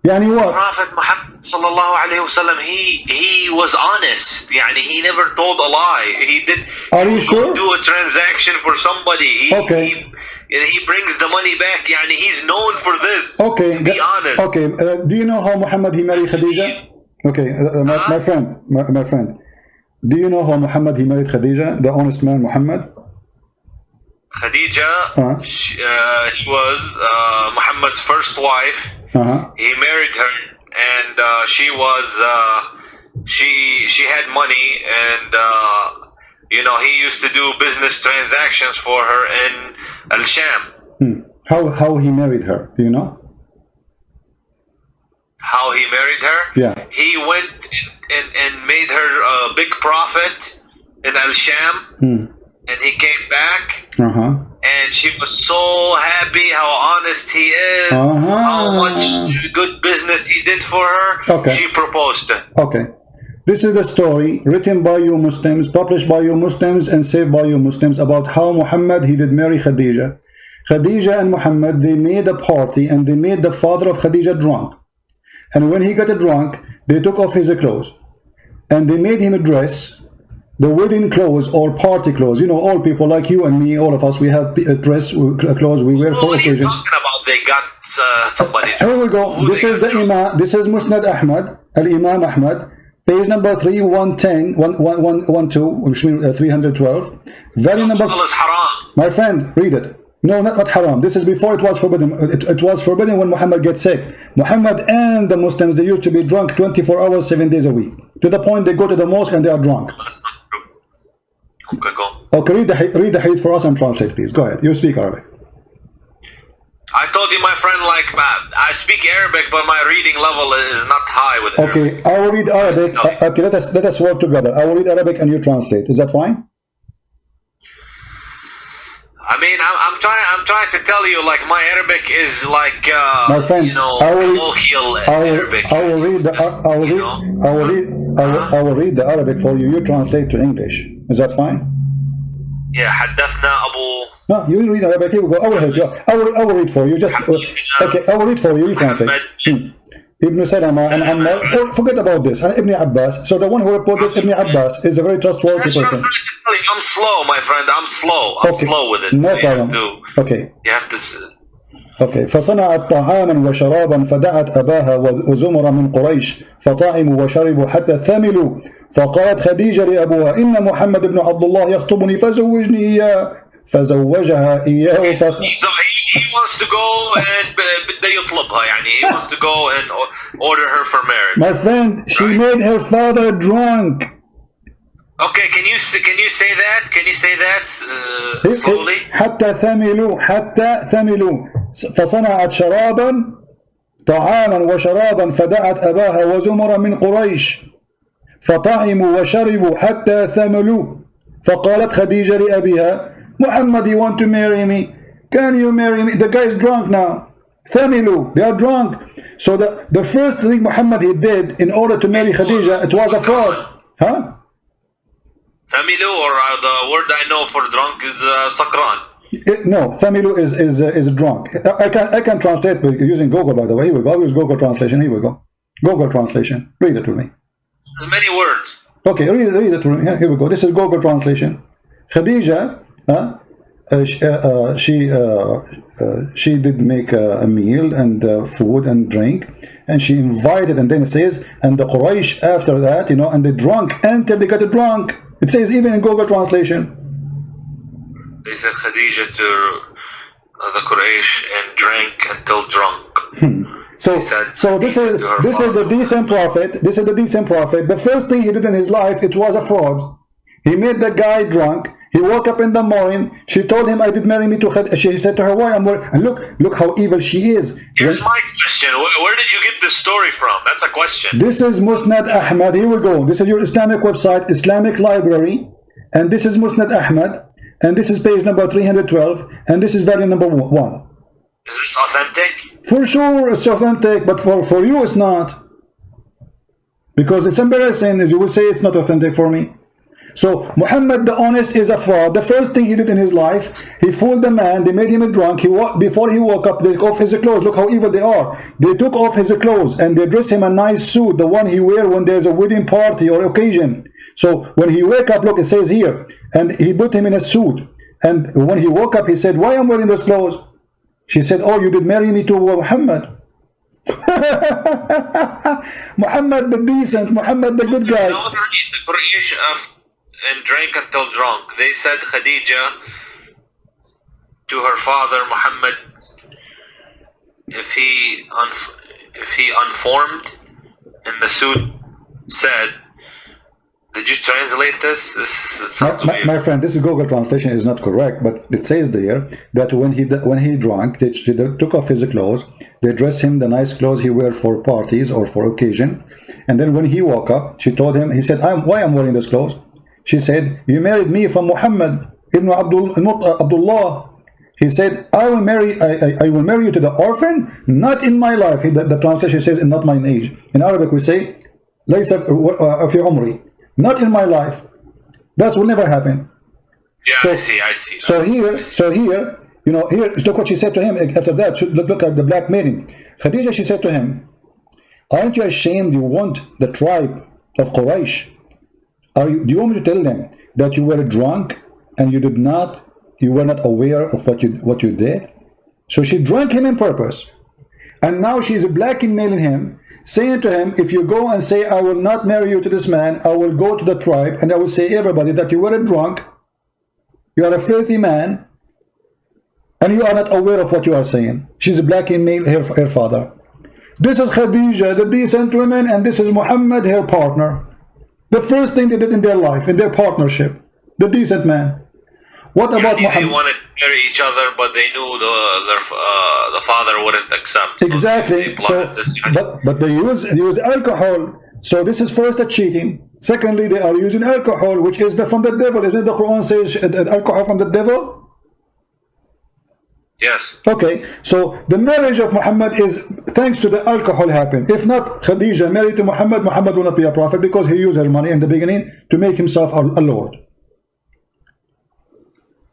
[SPEAKER 2] يعني
[SPEAKER 1] what?
[SPEAKER 2] Prophet Muhammad sallallahu alaihi wasallam he he was honest يعني he never told a lie he did
[SPEAKER 1] Are you sure?
[SPEAKER 2] do a transaction for somebody he,
[SPEAKER 1] Okay.
[SPEAKER 2] he, he brings the money back يعني he's known for this
[SPEAKER 1] Okay.
[SPEAKER 2] be honest
[SPEAKER 1] Okay. Uh, do you know how Muhammad he married Khadija? Okay, uh, uh, my, my friend, my, my friend. Do you know how Muhammad he married Khadija, the honest man Muhammad?
[SPEAKER 2] Khadija
[SPEAKER 1] Uh-huh.
[SPEAKER 2] she, uh, he was uh, Muhammad's first wife
[SPEAKER 1] Uh-huh.
[SPEAKER 2] he married her and uh, she was uh, she she had money and uh, you know he used to do business transactions for her in Al Sham
[SPEAKER 1] Hmm. How how he married her? Do you know?
[SPEAKER 2] how he married her
[SPEAKER 1] Yeah.
[SPEAKER 2] he went and, and, and made her a big profit in Al Sham
[SPEAKER 1] Hmm.
[SPEAKER 2] And he came back
[SPEAKER 1] Uh-huh.
[SPEAKER 2] and she was so happy how honest he is
[SPEAKER 1] Uh-huh.
[SPEAKER 2] how much good business he did for her
[SPEAKER 1] Okay.
[SPEAKER 2] she proposed.
[SPEAKER 1] Okay. This is the story written by you Muslims, published by you Muslims, and saved by you Muslims about how Muhammad he did marry Khadija. Khadija and Muhammad they made a party and they made the father of Khadija drunk. And when he got drunk, they took off his clothes and they made him a dress, the wedding clothes or party clothes. You know, all people like you and me, all of us, we have a dress, uh, clothes we wear
[SPEAKER 2] Well,
[SPEAKER 1] for
[SPEAKER 2] what are you
[SPEAKER 1] occasions.
[SPEAKER 2] talking about? They got uh, somebody.
[SPEAKER 1] Here we go.
[SPEAKER 2] Who
[SPEAKER 1] This is the
[SPEAKER 2] drunk?
[SPEAKER 1] Imam. This is Musnad Ahmad, Al Imam Ahmad, page number 3, 110, 1, 1, 1, 2, which means uh, 312. Very number, my friend, read it. No, not, not haram. This is before it was forbidden. It, it was forbidden when Muhammad gets sick. Muhammad and the Muslims, they used to be drunk 24 hours, 7 days a week. To the point they go to the mosque and they are drunk.
[SPEAKER 2] That's not true. Okay, go.
[SPEAKER 1] Okay, read the, read the hadith for us and translate, please. Go ahead. You speak Arabic.
[SPEAKER 2] I told you, my friend, like, I speak Arabic, but my reading level is not high with Arabic.
[SPEAKER 1] Okay, I will read Arabic. Uh, Okay, let us let us work together. I will read Arabic and you translate. Is that fine?
[SPEAKER 2] I mean, I'm, I'm trying. I'm trying to tell you, like, my Arabic is like, uh,
[SPEAKER 1] My friend,
[SPEAKER 2] you know,
[SPEAKER 1] I will-
[SPEAKER 2] colloquial
[SPEAKER 1] I will,
[SPEAKER 2] Arabic.
[SPEAKER 1] I will read the I will
[SPEAKER 2] You
[SPEAKER 1] read
[SPEAKER 2] know?
[SPEAKER 1] I will read I will, I will read the Arabic for you. You translate to English. Is that fine?
[SPEAKER 2] Yeah, حدثنا أبو
[SPEAKER 1] No, you read Arabic. Here we go. I will help you. I will, I will read for you. Just okay. I will read for you. You translate. Hmm. Ibn Salama and Ammar. For, forget about this. And Ibn Abbas. So the one who reported this, Ibn Abbas, is a very trustworthy
[SPEAKER 2] That's what I'm
[SPEAKER 1] person.
[SPEAKER 2] trying to tell you. I'm slow, my friend. I'm slow. I'm
[SPEAKER 1] Okay.
[SPEAKER 2] slow with it.
[SPEAKER 1] No
[SPEAKER 2] you have
[SPEAKER 1] problem.
[SPEAKER 2] to.
[SPEAKER 1] Okay.
[SPEAKER 2] You have to.
[SPEAKER 1] أوكي فصنعت طعاما وشرابا فدعت أباها وزمر من قريش فطعموا وشربوا حتى ثملوا فقالت خديجة لأبوها إن محمد بن عبد الله يخطبني فزوجني إياه فزوجها إياه ف...
[SPEAKER 2] He, wants to go and بده يطلبها يعني he wants to go and order her for marriage.
[SPEAKER 1] My friend, she made her father drunk.
[SPEAKER 2] Okay, can you can you say that? Can you say that uh, slowly?
[SPEAKER 1] حتى ثملوا حتى ثملوا فصنعت شرابا طعاما وشرابا فدعت أباها وزمر من قريش فطعموا وشربوا حتى ثملوا فقالت خديجة لأبيها محمد you want to marry me can you marry me the guy is drunk now ثملوا they are drunk so the, the first thing Muhammad he did in order to marry Khadija it was a fraud huh
[SPEAKER 2] Familu or uh, the word I know for drunk is uh, sakran.
[SPEAKER 1] It- no, Thamilu is is uh, is drunk. I I can I can translate by using Google. By the way, here we go. I use Google translation. Here we go. Google translation. Read it to me.
[SPEAKER 2] Many words.
[SPEAKER 1] Okay, read, read it to me. Here we go. This is Google translation. Khadija, uh, uh, she, uh, uh, she, uh, uh, she did make uh, a meal and uh, food and drink, and she invited, and then it says, and the Quraysh after that, you know, and the drunk until they got drunk. It says even in Google translation.
[SPEAKER 2] They said Khadija to uh, the Quraysh and drank until drunk.
[SPEAKER 1] So,
[SPEAKER 2] said
[SPEAKER 1] so this is this is the decent prophet. This is the decent prophet. The first thing he did in his life, it was a fraud. He made the guy drunk. He woke up in the morning. She told him, "I did marry me to." Khad-" She said to her, "Why I'm worried?" And look, look how evil she is.
[SPEAKER 2] Here's
[SPEAKER 1] When-
[SPEAKER 2] my question. Where, where did you get this story from? That's a question.
[SPEAKER 1] This is Musnad Ahmad. Here we go. This is your Islamic website, Islamic Library, and this is Musnad Ahmad, and this is page number 312, and this is volume number one.
[SPEAKER 2] Is this authentic?
[SPEAKER 1] For sure, it's authentic, but for, for you, it's not. Because it's embarrassing, as you will say, it's not authentic for me. So, Muhammad the honest is a fraud. The first thing he did in his life, he fooled the man, they made him drunk. He Before he woke up, they took off his clothes. Look how evil they are. They took off his clothes and they dressed him a nice suit, the one he wear when there's a wedding party or occasion. So, when he wake up, look, it says here, and he put him in a suit. And when he woke up, he said, why am I wearing those clothes? She said, Oh, you did marry me to Muhammad. <laughs> Muhammad the decent, Muhammad the good guy.
[SPEAKER 2] The Quraysh of and drank until drunk. They said Khadija to her father Muhammad if he if he unformed in the suit said did you translate this? This,
[SPEAKER 1] My, my, my friend, this is Google translation is not correct, but it says there that when he when he drank, they, they took off his clothes, they dressed him the nice clothes he wear for parties or for occasion, and then when he woke up, she told him, he said, I'm, "Why I'm wearing this clothes?" She said, you married me from Muhammad ibn Abdul, Abdullah. He said, I will marry I, I, I, will marry you to the orphan, not in my life. The, the translation says, not mine age. In Arabic we say, Laysa uh, fi umri, not in my life. That will never happen.
[SPEAKER 2] Yeah,
[SPEAKER 1] so,
[SPEAKER 2] I see, I see.
[SPEAKER 1] So here, so here, you know, here, look what she said to him after that. Look, look at the black maiden. Khadija, she said to him, Aren't you ashamed you want the tribe of Quraysh are you, do you want me to tell them that you were drunk and you did not, you were not aware of what you, what you did? So she drank him in purpose. And now she she's blackmailing him, saying to him, if you go and say, I will not marry you to this man, I will go to the tribe and I will say everybody that you were a drunk, you are a filthy man, and you are not aware of what you are saying. She's blackmail her, her father. This is Khadija, the decent woman, and this is Muhammad, her partner. The first thing they did in their life, in their partnership, the decent man. What about
[SPEAKER 2] They
[SPEAKER 1] Muhammad?
[SPEAKER 2] wanted to marry each other, but they knew the their, uh, the father wouldn't accept. So
[SPEAKER 1] Exactly. So,
[SPEAKER 2] plotted this union.
[SPEAKER 1] but but they use they use alcohol. So this is first a cheating. Secondly, they are using alcohol, which is the, from the devil. Isn't the Quran says uh, uh, alcohol from the devil?
[SPEAKER 2] Yes.
[SPEAKER 1] Okay. So the marriage of Muhammad is thanks to the alcohol happened. If not, Khadija married to Muhammad, Muhammad will not be a prophet because he used her money in the beginning to make himself a, a lord.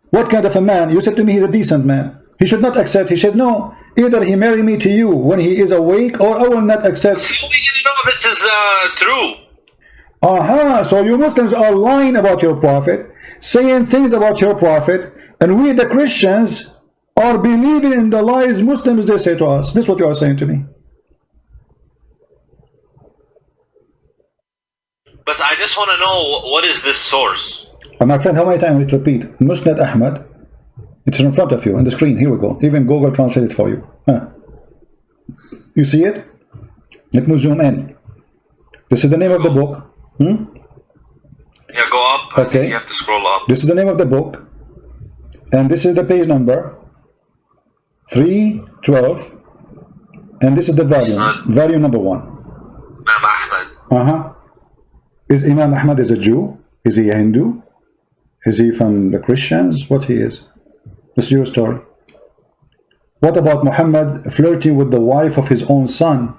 [SPEAKER 1] What kind of a man? You said to me he's a decent man. He should not accept. He said no. Either he marry me to you when he is awake, or I will not accept.
[SPEAKER 2] So we didn't know this is uh, true.
[SPEAKER 1] Aha, so you Muslims are lying about your prophet, saying things about your prophet, and we the Christians are believing in the lies Muslims they say to us. This is what you are saying to me.
[SPEAKER 2] But I just want to know what is this source?
[SPEAKER 1] And my friend, how many times it repeat? Musnad Ahmad. It's in front of you on the screen. Here we go. Even Google translate it for you. Huh. You see it? Let me zoom in. This is the name of the book. Hmm?
[SPEAKER 2] Yeah, go up.
[SPEAKER 1] Okay.
[SPEAKER 2] you have to scroll up.
[SPEAKER 1] This is the name of the book. And this is the page number 312. And this is the
[SPEAKER 2] value,
[SPEAKER 1] value number one.
[SPEAKER 2] Imam Ahmed.
[SPEAKER 1] Uh-huh. Is Imam Ahmad is a Jew? Is he a Hindu? Is he from the Christians? What he is? This is your story. What about Muhammad flirting with the wife of his own son?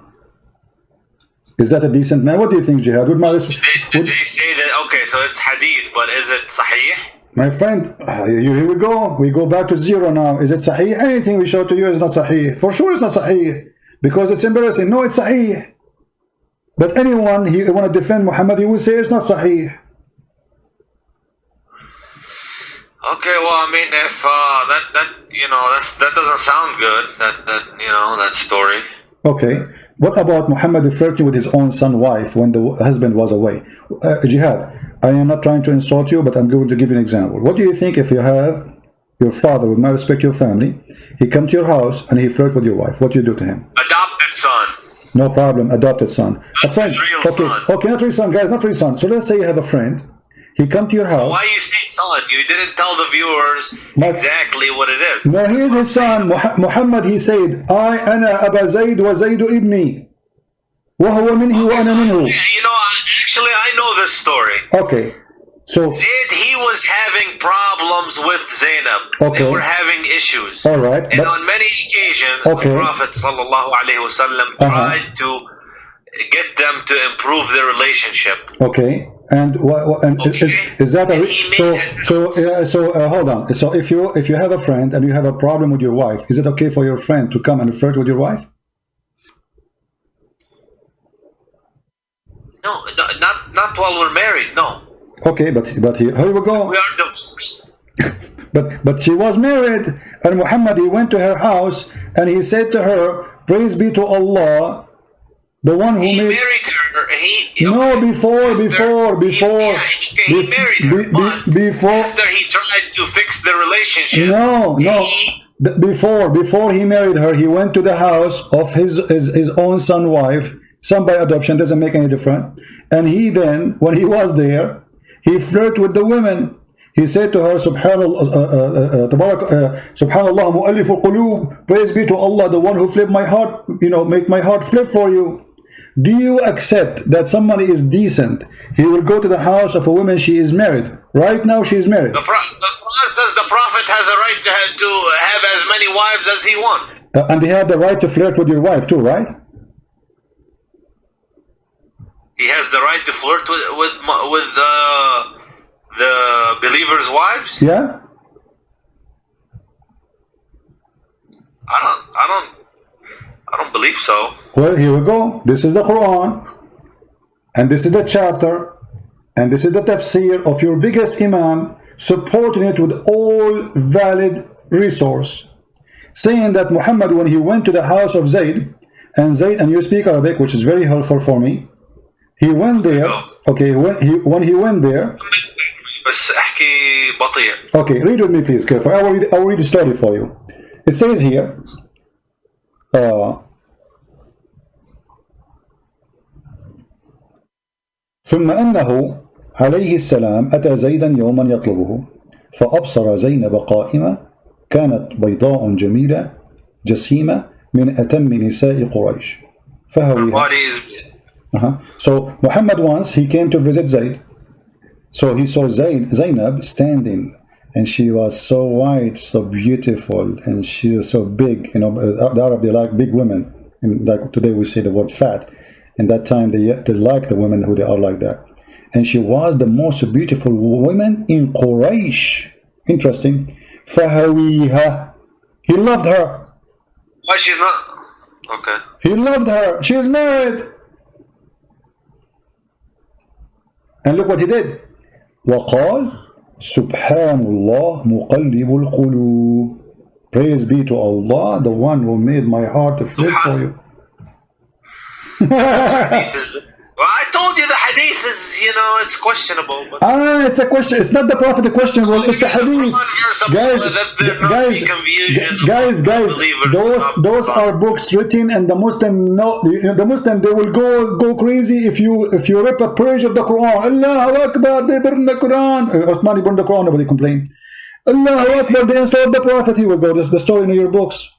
[SPEAKER 1] Is that a decent man? What do you think, Jihad? Would my,
[SPEAKER 2] Did, did
[SPEAKER 1] would,
[SPEAKER 2] they say that? Okay, so it's hadith, but is it sahih?
[SPEAKER 1] My friend, uh, here we go. We go back to zero now. Is it Sahih? Anything we show to you is not Sahih. For sure it's not Sahih. Because it's embarrassing. No, it's Sahih. But anyone he want to defend Muhammad, he will say it's not Sahih.
[SPEAKER 2] Okay, well, I mean, if uh, that that you know that's that doesn't sound good. That that you know that story.
[SPEAKER 1] Okay. What about Muhammad flirting with his own son wife when the husband was away? Uh, Jihad, I am not trying to insult you, but I'm going to give you an example. What do you think if you have your father would not respect your family, he come to your house and he flirt with your wife? What do you do to him?
[SPEAKER 2] Adopted son.
[SPEAKER 1] No problem, adopted son. A
[SPEAKER 2] That's
[SPEAKER 1] friend.
[SPEAKER 2] his real
[SPEAKER 1] Okay,
[SPEAKER 2] son.
[SPEAKER 1] okay, not real son, guys, not real son. So let's say you have a friend. He come to your house.
[SPEAKER 2] Why you say son? You didn't tell the viewers
[SPEAKER 1] My-
[SPEAKER 2] exactly what it is.
[SPEAKER 1] No, he is his son. Muha- Muhammad, he said, I, أنا أبا زيد وزيد ابني. وهو مني
[SPEAKER 2] Okay,
[SPEAKER 1] وأنا
[SPEAKER 2] so,
[SPEAKER 1] منه.
[SPEAKER 2] you know, actually, I know this story.
[SPEAKER 1] Okay. So,
[SPEAKER 2] Zayd, he was having problems with Zainab.
[SPEAKER 1] Okay.
[SPEAKER 2] They were having issues.
[SPEAKER 1] all right.
[SPEAKER 2] And
[SPEAKER 1] But,
[SPEAKER 2] on many occasions,
[SPEAKER 1] Okay.
[SPEAKER 2] the Prophet sallallahu alaihi wasallam
[SPEAKER 1] Uh-huh.
[SPEAKER 2] tried to get them to improve their relationship.
[SPEAKER 1] okay. And and is,
[SPEAKER 2] Okay.
[SPEAKER 1] is that a so? So uh, so uh, hold on. So if you if you have a friend and you have a problem with your wife, is it okay for your friend to come and flirt with your wife?
[SPEAKER 2] No, no not not while we're married. No,
[SPEAKER 1] Okay, but but he, here we go.
[SPEAKER 2] we are divorced. <laughs>
[SPEAKER 1] But but she was married, and Muhammad he went to her house and he said to her, "Praise be to Allah, the one who
[SPEAKER 2] He
[SPEAKER 1] made."
[SPEAKER 2] married her. He
[SPEAKER 1] No, before, before, before,
[SPEAKER 2] Yeah, okay, he
[SPEAKER 1] bef-
[SPEAKER 2] married her.
[SPEAKER 1] be- be- before.
[SPEAKER 2] after he tried to fix the relationship,
[SPEAKER 1] No, no.
[SPEAKER 2] he-
[SPEAKER 1] Before, before he married her, he went to the house of his his, his own son wife, son by adoption, doesn't make any difference. And he then, when he was there, he flirted with the women. He said to her, Subhanallah, uh, uh, uh, Tabarak, uh, Subhanallah, al-qulub, praise be to Allah, the one who flipped my heart, you know, make my heart flip for you. Do you accept that somebody is decent? He will go to the house of a woman, she is married. Right now, she is married.
[SPEAKER 2] the, pro- the Quran says the Prophet has a right to have, to have as many wives as he wants.
[SPEAKER 1] Uh, and he had the right to flirt with your wife too, right?
[SPEAKER 2] He has the right to flirt with with with uh, the believers' wives.
[SPEAKER 1] Yeah?
[SPEAKER 2] I don't. I don't. I don't believe so.
[SPEAKER 1] Well, here we go. This is the Quran. And this is the chapter. And this is the tafsir of your biggest imam, supporting it with all valid resource. Saying that Muhammad, when he went to the house of Zayd, and Zayd, and you speak Arabic, which is very helpful for me, he went there. Okay, when he, when he went there,
[SPEAKER 2] بس احكي بطيء.
[SPEAKER 1] Okay, read with me, please, careful. I will read, I will read the story for you. it says here uh, ثم أنه عليه السلام أتى زيدا يوما يطلبه فأبصر زينب قائمة كانت بيضاء جميلة جسيمة من أتم نساء قريش فهويها
[SPEAKER 2] Uh
[SPEAKER 1] -huh. So Muhammad once he came to visit Zayd. So he saw Zayd, Zainab standing and she was so white, so beautiful, and she was so big. You know, uh, the Arab they like big women. And like today we say the word fat. In that time they, they like the women who they are like that. And she was the most beautiful woman in Quraysh. Interesting. Fahawiha. He loved her.
[SPEAKER 2] Why she not? Okay.
[SPEAKER 1] He loved her. She is married. And look what he did. وقال سبحان الله مقلب القلوب. Praise be to Allah, the one who made my heart to flip for you.
[SPEAKER 2] Well, I told you the hadith is, you know, it's questionable. But
[SPEAKER 1] Ah, it's a question. It's not the prophet the question. Well, it's the hadith. Guys, guys, guys, guys. Those those are books written, and the Muslim know the Muslim they will go go crazy if you if you rip a page of the Quran. Allahu Akbar, they burn the Quran. Uh, Uthmani burned the Quran. Nobody complained. Allahu Akbar, they installed the prophet. He will go. The, the story in your books.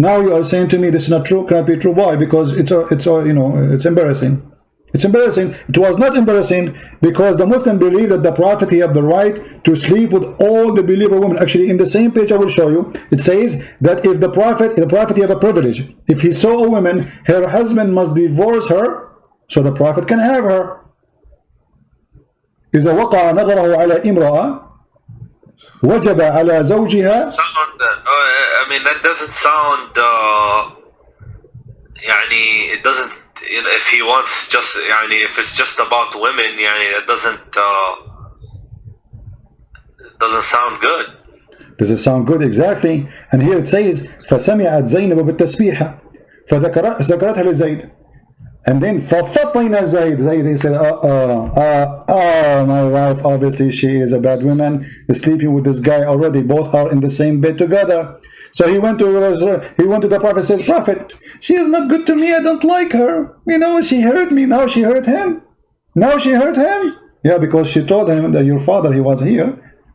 [SPEAKER 1] Now you are saying to me this is not true, can't be true. Why? Because it's a, it's a, you know, it's embarrassing. It's embarrassing. It was not embarrassing because the Muslim believe that the Prophet he have the right to sleep with all the believer women. Actually, in the same page I will show you, it says that if the Prophet, the Prophet he have a privilege. If he saw a woman, her husband must divorce her, so the Prophet can have her. Is a waqa nadarahu ala imra'a وجب على زوجها
[SPEAKER 2] sound, uh, I mean, that doesn't sound, uh, يعني, it doesn't, if he wants just, يعني, if it's just about women, يعني, it doesn't, uh, it doesn't sound good.
[SPEAKER 1] Does it sound good? Exactly. And here it says فسمعت زينب بالتسبيحة فذكرت ذكرتها لزيد and then ففطن زيد زيد he said uh, uh, uh, oh my wife obviously she is a bad woman is sleeping with this guy already both are in the same bed together so he went to he went to the prophet says prophet she is not good to me I don't like her you know she hurt me now she hurt him now she hurt him yeah because she told him that your father he was here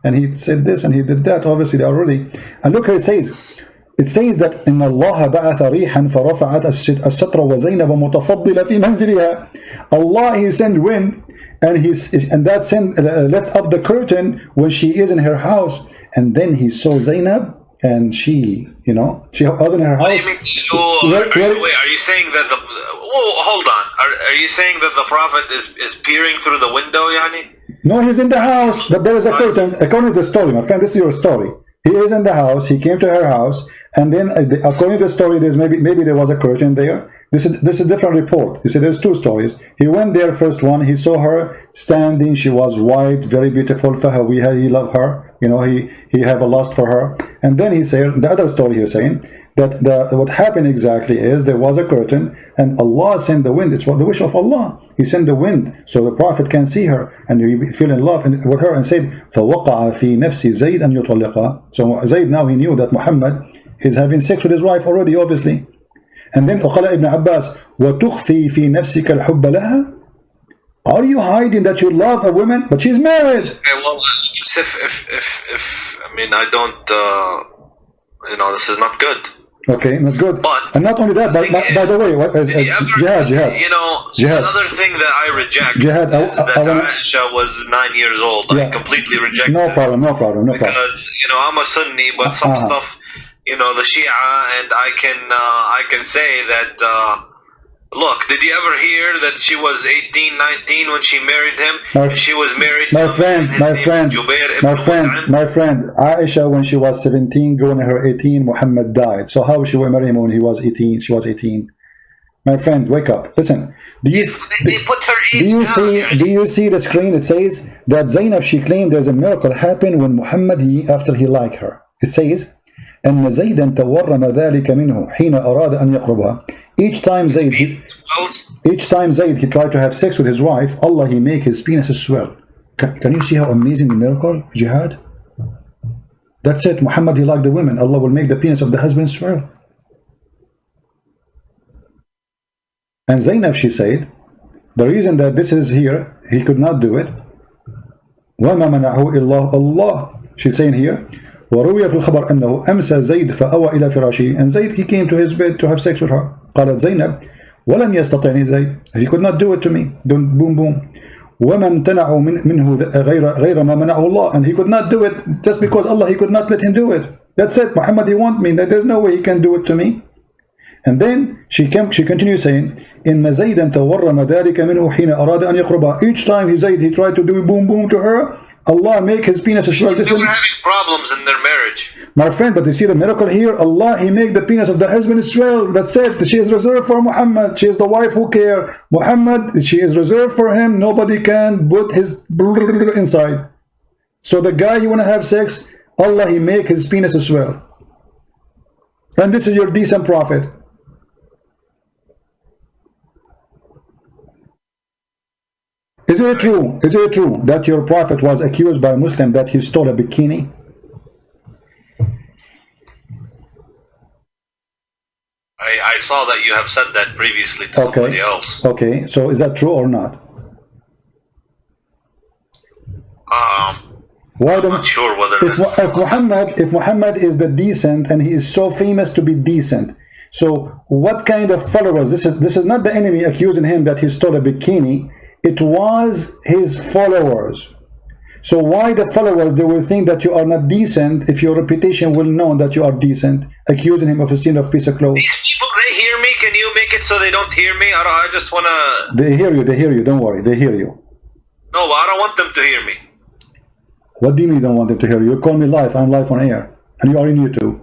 [SPEAKER 1] and he said this and he did that obviously they already and look how it says it says that إن الله بعث ريحا فرفعت الست- الستر وزينب متفضلة في منزلها Allah he sent wind and he and that sent uh, left up the curtain when she is in her house and then he saw Zainab and she you know she was in her
[SPEAKER 2] What do
[SPEAKER 1] house
[SPEAKER 2] you mean? You,
[SPEAKER 1] Where-
[SPEAKER 2] are,
[SPEAKER 1] where-
[SPEAKER 2] you, wait, are you saying that the, whoa, hold on, are, are you saying that the prophet is, is peering through the window, yani?
[SPEAKER 1] No, he's in the house, but there is a curtain. According to the story, my friend, this is your story. He is in the house. He came to her house, and then, uh, according to the story, there's maybe maybe there was a curtain there. This is this is a different report. You see, there's two stories. He went there first one. He saw her standing. She was white, very beautiful. for her. Fahawiha, he loved her. You know, he he have a lust for her. And then he said the other story. He's saying that the what happened exactly is there was a curtain, and Allah sent the wind. It's what the wish of Allah. He sent the wind so the Prophet can see her and he feel in love and- with her and said, فَوَقَعَ فِي نَفْسِ زَيْدْ أَنْ يُطَلِّقَها So Zayd now he knew that Muhammad is having sex with his wife already, obviously. And then وقال ابن عباس وتخفي في نفسك الحب لها Are you hiding that you love a woman but she's married?
[SPEAKER 2] Okay, well, if, if, if, if, I mean, I don't, uh, you know, this is not good.
[SPEAKER 1] Okay, not good.
[SPEAKER 2] But-
[SPEAKER 1] and not only that, but, but by the way, what, as, as,
[SPEAKER 2] you ever,
[SPEAKER 1] jihad, jihad.
[SPEAKER 2] you know,
[SPEAKER 1] Jihad.
[SPEAKER 2] another thing that I reject
[SPEAKER 1] Jihad, I-
[SPEAKER 2] is
[SPEAKER 1] I-
[SPEAKER 2] that
[SPEAKER 1] I wanna-
[SPEAKER 2] Aisha was nine years old. I
[SPEAKER 1] Yeah.
[SPEAKER 2] completely reject
[SPEAKER 1] No
[SPEAKER 2] that.
[SPEAKER 1] problem, no problem, no problem.
[SPEAKER 2] because you know I'm a Sunni, but some
[SPEAKER 1] Uh-huh.
[SPEAKER 2] stuff, you know, the Shia, and I can uh, I can say that. Uh, look, did you ever hear that she was 18, 19 when she married him?
[SPEAKER 1] My-
[SPEAKER 2] and she was married.
[SPEAKER 1] My
[SPEAKER 2] to
[SPEAKER 1] friend,
[SPEAKER 2] his
[SPEAKER 1] my
[SPEAKER 2] name
[SPEAKER 1] friend,
[SPEAKER 2] Jubair ibn
[SPEAKER 1] my friend,
[SPEAKER 2] Mut'im.
[SPEAKER 1] my friend, Aisha, when she was 17, going to her 18, Muhammad died. So how she will marry him when he was 18? She was 18. My friend, wake up. Listen, do you,
[SPEAKER 2] They, they put her
[SPEAKER 1] do
[SPEAKER 2] age
[SPEAKER 1] you
[SPEAKER 2] down.
[SPEAKER 1] see,
[SPEAKER 2] يعني.
[SPEAKER 1] do you see the screen? It says that Zainab, she claimed there's a miracle happened when Muhammad, he, after he liked her. It says, أن زيدا تورم ذلك منه حين أراد أن يقربها. Each time Zayd, he,
[SPEAKER 2] Swells.
[SPEAKER 1] each time Zayd he tried to have sex with his wife, Allah he make his penis swell. Can, can you see how amazing the miracle, jihad? That's it. Muhammad, he liked the women. Allah will make the penis of the husband swell. And Zainab, she said, the reason that this is here, he could not do it. وَمَا مَنَعُهُ إِلَّا Allah. She's saying here, وروي في الخبر أنه أمسى زيد فأوى إلى فراشه and Zayd he came to his bed to have sex with her قالت زينب ولم يستطعني زيد he could not do it to me don't boom boom وما امتنعوا من منه غير غير ما منعه الله and he could not do it just because Allah he could not let him do it that's it Muhammad he want me there's no way he can do it to me and then she came, she continues saying إن زيدا تورم ذلك منه حين أراد أن يقربها each time he said he tried to do boom boom to her Allah make his penis swell.
[SPEAKER 2] They were having problems in their marriage.
[SPEAKER 1] My friend, but you see the miracle here? Allah, He make the penis of the husband swell. That's it. She is reserved for Muhammad. She is the wife who care. Muhammad, she is reserved for him. Nobody can put his <laughs> inside. So the guy you want to have sex, Allah, He make his penis swell. And this is your decent prophet. Is it true? Is it true that your prophet was accused by a Muslim that he stole a bikini?
[SPEAKER 2] I, I saw that you have said that previously to
[SPEAKER 1] okay.
[SPEAKER 2] somebody else.
[SPEAKER 1] Okay, so is that true or not?
[SPEAKER 2] Um,
[SPEAKER 1] Why
[SPEAKER 2] I'm not sure whether
[SPEAKER 1] if, if Muhammad if Muhammad is the decent and he is so famous to be decent, so what kind of followers? This is this is not the enemy accusing him that he stole a bikini it was his followers. So why the followers, they will think that you are not decent if your reputation will know that you are decent, accusing him of a sin of piece of clothes.
[SPEAKER 2] These people, they hear me. Can you make it so they don't hear me? I, I just want to...
[SPEAKER 1] They hear you, they hear you, don't worry, they hear you.
[SPEAKER 2] No, I don't want them to hear me.
[SPEAKER 1] What do you mean you don't want them to hear you? You call me live, I'm live on air, and you are in YouTube.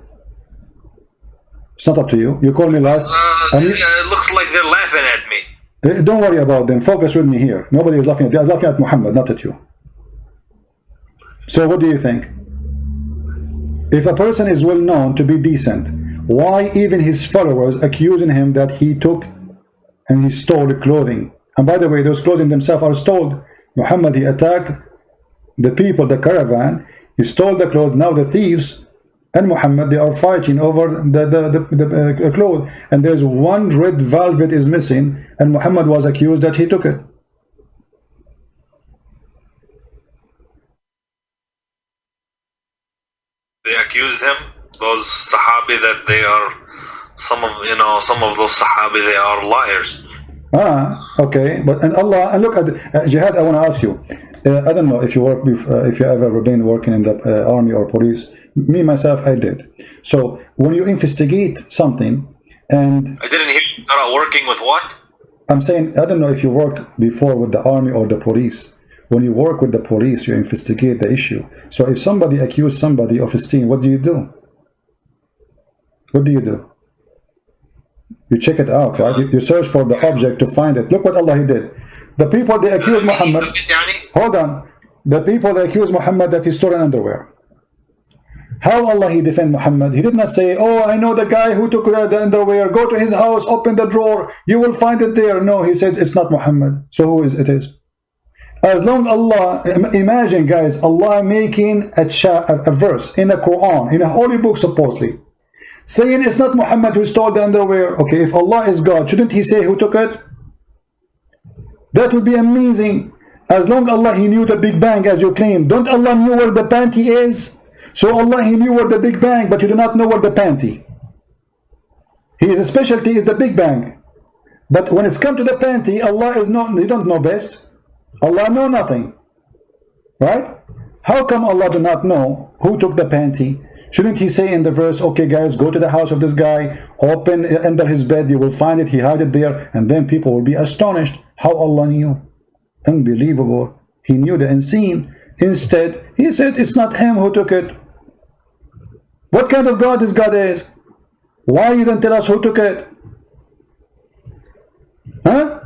[SPEAKER 1] It's not up to you. You call me live.
[SPEAKER 2] Uh, it looks like they're laughing at me.
[SPEAKER 1] Eh, don't worry about them. Focus with me here. Nobody is laughing at you. Laughing at Muhammad, not at you. So what do you think? If a person is well known to be decent, why even his followers accusing him that he took and he stole the clothing? And by the way, those clothing themselves are stolen. Muhammad, he attacked the people, the caravan. He stole the clothes. Now the thieves and Muhammad, they are fighting over the, the, the, the uh, cloth. And there's one red velvet is missing. And Muhammad was accused that he took it.
[SPEAKER 2] They accused him, those Sahabi, that they are, some of, you know, some of those Sahabi, they are liars.
[SPEAKER 1] Ah, okay. But and Allah, and look at uh, Jihad, I want to ask you. Uh, I don't know if you work, with, uh, if you ever been working in the uh, army or police. Me myself I did. So when you investigate something and
[SPEAKER 2] I didn't hear you. Are working with what?
[SPEAKER 1] I'm saying I don't know if you worked before with the army or the police. When you work with the police you investigate the issue. So if somebody accuse somebody of stealing what do you do? What do you do? You check it out right? You, you search for the object to find it. Look what Allah he did the people they accuse Muhammad hold on the people they accuse Muhammad that he stole an underwear how Allah he defend Muhammad? He did not say, oh, I know the guy who took the underwear. Go to his house, open the drawer. You will find it there. No, he said, it's not Muhammad. So who is it is? As long Allah, imagine guys, Allah making a, a verse in the Quran, in a holy book supposedly, saying it's not Muhammad who stole the underwear. Okay, if Allah is God, shouldn't he say who took it? That would be amazing. As long Allah, he knew the Big Bang as you claim. Don't Allah knew where the panty is? So Allah, He knew where the Big Bang, but you do not know where the panty. His specialty is the Big Bang. But when it's come to the panty, Allah is not, He don't know best. Allah know nothing. Right? How come Allah do not know who took the panty? Shouldn't he say in the verse, okay guys, go to the house of this guy, open uh, under his bed, you will find it, he hide it there, and then people will be astonished how Allah knew. Unbelievable. He knew the unseen. Instead, he said it's not him who took it. What kind of God this God is? Why you don't tell us who took it? Huh?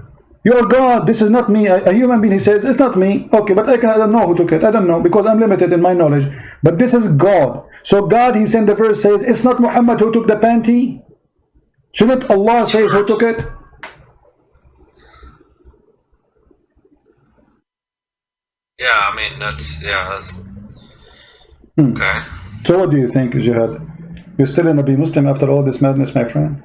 [SPEAKER 1] You're God. This is not me. A, a, human being, he says, it's not me. Okay, but I, can, I don't know who took it. I don't know because I'm limited in my knowledge. But this is God. So God, he sent the verse says, it's not Muhammad who took the panty. Shouldn't Allah say who took it?
[SPEAKER 2] Yeah, I mean, that's, yeah, that's, hmm. okay.
[SPEAKER 1] So what do you think, Jihad? You're still gonna be Muslim after all this madness, my friend?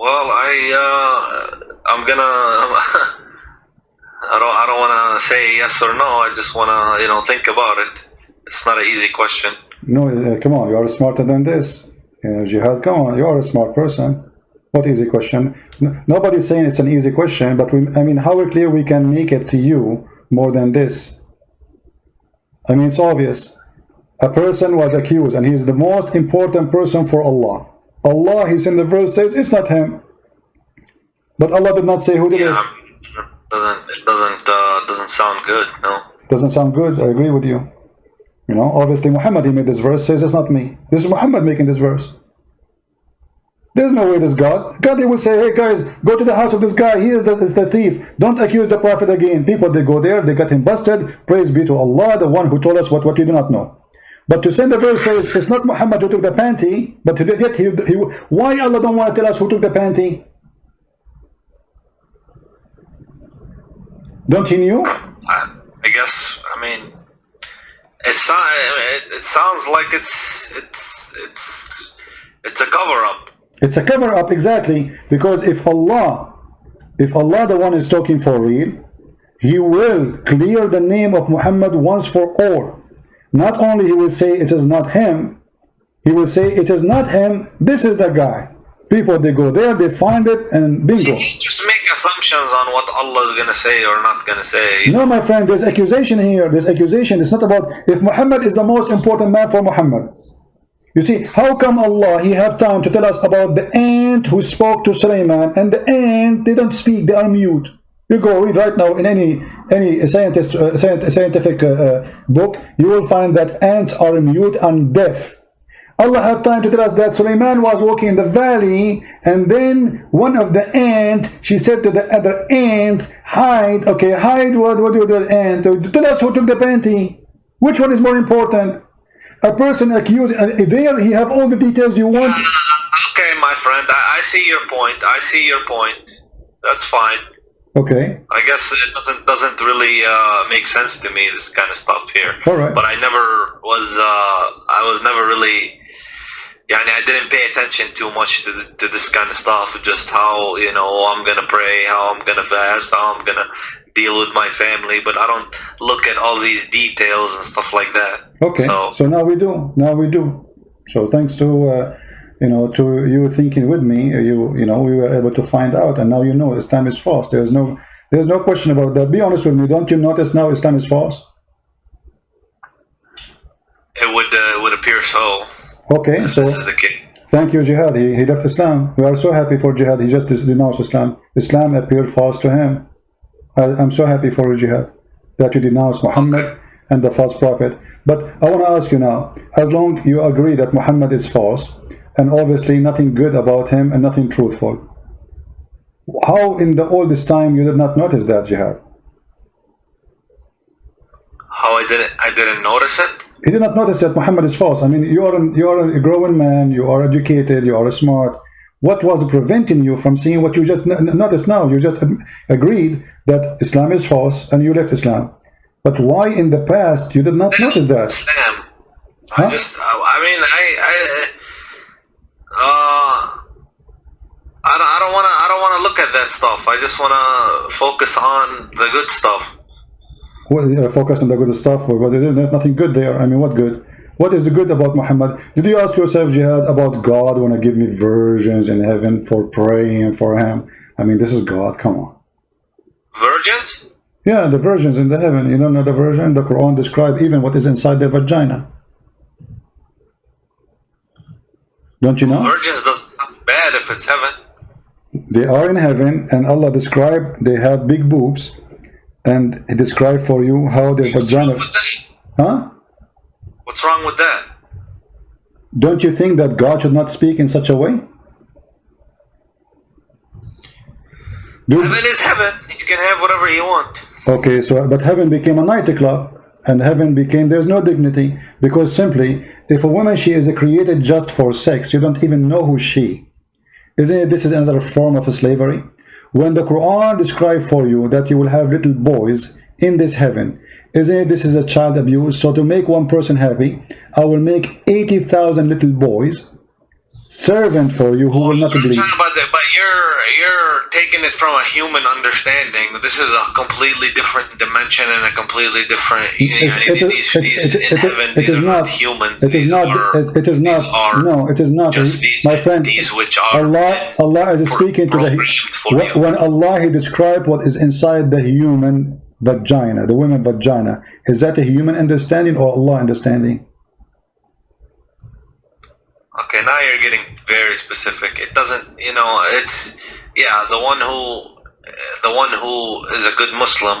[SPEAKER 2] Well, I uh, I'm gonna. <laughs> I don't. I don't want to say yes or no. I just want to, you know, think about it. It's not an easy question.
[SPEAKER 1] No, uh, come on, you are smarter than this. Uh, Jihad, come on, you are a smart person. What easy question? N nobody's saying it's an easy question, but we, I mean, how clear we can make it to you more than this? I mean, it's obvious. A person was accused, and he is the most important person for Allah. Allah, he's in the verse says it's not him. But Allah did not say who did
[SPEAKER 2] Yeah,
[SPEAKER 1] it.
[SPEAKER 2] Doesn't it doesn't uh, doesn't sound good? No.
[SPEAKER 1] Doesn't sound good. I agree with you. You know, obviously Muhammad, he made this verse, says it's not me. This is Muhammad making this verse. There's no way this God. God, they will say, hey guys, go to the house of this guy. He is the, the thief. Don't accuse the prophet again. People, they go there, they got him busted. Praise be to Allah, the one who told us what, what we do not know. But to send the verse says, it's not Muhammad who took the panty, but he did- yet he, he, why Allah don't want to tell us who took the panty? Don't he knew?
[SPEAKER 2] I, I guess. I mean, it, so- it it sounds like it's it's it's it's a cover up.
[SPEAKER 1] It's a cover up exactly because if Allah, if Allah the one is talking for real, He will clear the name of Muhammad once for all. Not only He will say it is not him, He will say it is not him. This is the guy. People they go there, they find it, and bingo.
[SPEAKER 2] Just make assumptions on what Allah is gonna say or not gonna say.
[SPEAKER 1] No, my friend, there's accusation here. There's accusation. It's not about if Muhammad is the most important man for Muhammad. You see, how come Allah, He have time to tell us about the ant who spoke to Sulaiman, and the ant, they don't speak, they are mute. You go read right now in any any scientist uh, scientific uh, uh, book, you will find that ants are mute and deaf. Allah have time to tell us that Sulaiman was walking in the valley and then one of the ant, she said to the other ants, hide, okay, hide what, what do the ant, tell us who took the panty. Which one is more important? A person accused, uh, there he have all the details you want.
[SPEAKER 2] Okay, my friend, I, I see your point. I see your point. That's fine.
[SPEAKER 1] Okay,
[SPEAKER 2] I guess it doesn't doesn't really uh, make sense to me this kind of stuff here.
[SPEAKER 1] All right.
[SPEAKER 2] But I never was uh, I was never really. Yeah, I didn't pay attention too much to, the, to this kind of stuff. Just how you know I'm gonna pray, how I'm gonna fast, how I'm gonna deal with my family. But I don't look at all these details and stuff like that.
[SPEAKER 1] okay.
[SPEAKER 2] So,
[SPEAKER 1] So now we do, now we do. So thanks to, uh, you know, to you thinking with me, uh, you, you know, we were able to find out and now you know Islam is false. There's no, there's no question about that. Be honest with me. Don't you notice now Islam is false?
[SPEAKER 2] it would uh, would appear so.
[SPEAKER 1] Okay, so
[SPEAKER 2] This is the case.
[SPEAKER 1] thank you, Jihad. He, he left Islam. We are so happy for Jihad. He just denounced Islam. Islam appeared false to him. I, I'm so happy for you, Jihad, that you denounce Muhammad and the false prophet. But I want to ask you now, as long you agree that Muhammad is false, and obviously nothing good about him and nothing truthful, how in the all this time you did not notice that, Jihad?
[SPEAKER 2] How I didn't I didn't notice it.
[SPEAKER 1] He did not notice that Muhammad is false. I mean, you are, an, you are a growing man, you are educated, you are smart. What was preventing you from seeing what you just noticed now? You just agreed that Islam is false and you left Islam. But why in the past you did not notice that?
[SPEAKER 2] Islam.
[SPEAKER 1] Huh?
[SPEAKER 2] I just, I mean, I, I, uh, I don't, I don't want to, I don't want to look at that stuff. I just want to focus on the good stuff.
[SPEAKER 1] Well, uh, focus on the good stuff, but there- there's nothing good there. I mean, what good? What is the good about Muhammad? Did you ask yourself, Jihad, about God want to give me virgins in heaven for praying for him? I mean, this is God. Come on.
[SPEAKER 2] Virgins?
[SPEAKER 1] Yeah, the virgins in the heaven. You don't know the virgin? The Quran describe even what is inside their vagina. Don't you know?
[SPEAKER 2] Virgins doesn't sound bad if it's heaven.
[SPEAKER 1] They are in heaven, and Allah described they have big boobs, and He described for you how their
[SPEAKER 2] What's
[SPEAKER 1] vagina. Huh?
[SPEAKER 2] What's wrong with that?
[SPEAKER 1] Don't you think that God should not speak in such a way? Do,
[SPEAKER 2] Heaven is heaven. You can have whatever you want.
[SPEAKER 1] Okay, so but heaven became a nightclub, and heaven became there's no dignity because simply if a woman she is created just for sex, you don't even know who she. Isn't it? This is another form of slavery. When the Quran describes for you that you will have little boys in this heaven, Isn't it this is a child abuse? So to make one person happy, I will make 80,000 little boys servant for you who will not
[SPEAKER 2] You're
[SPEAKER 1] believe.
[SPEAKER 2] talking about that, but you're you're taking it from a human understanding. This is a completely different dimension and a completely different. You know,
[SPEAKER 1] It- it-
[SPEAKER 2] these,
[SPEAKER 1] it-
[SPEAKER 2] these in heaven, these
[SPEAKER 1] is
[SPEAKER 2] are
[SPEAKER 1] not-
[SPEAKER 2] not humans.
[SPEAKER 1] It is not.
[SPEAKER 2] Are,
[SPEAKER 1] It, it is not. No, it is not.
[SPEAKER 2] just uh, these
[SPEAKER 1] My friend,
[SPEAKER 2] which are
[SPEAKER 1] Allah, Allah is speaking to the. When, when Allah He described what is inside the human vagina, the woman vagina, is that a human understanding or Allah understanding?
[SPEAKER 2] Okay, now you're getting very specific. It doesn't, you know, it's yeah, the one who, the one who is a good Muslim,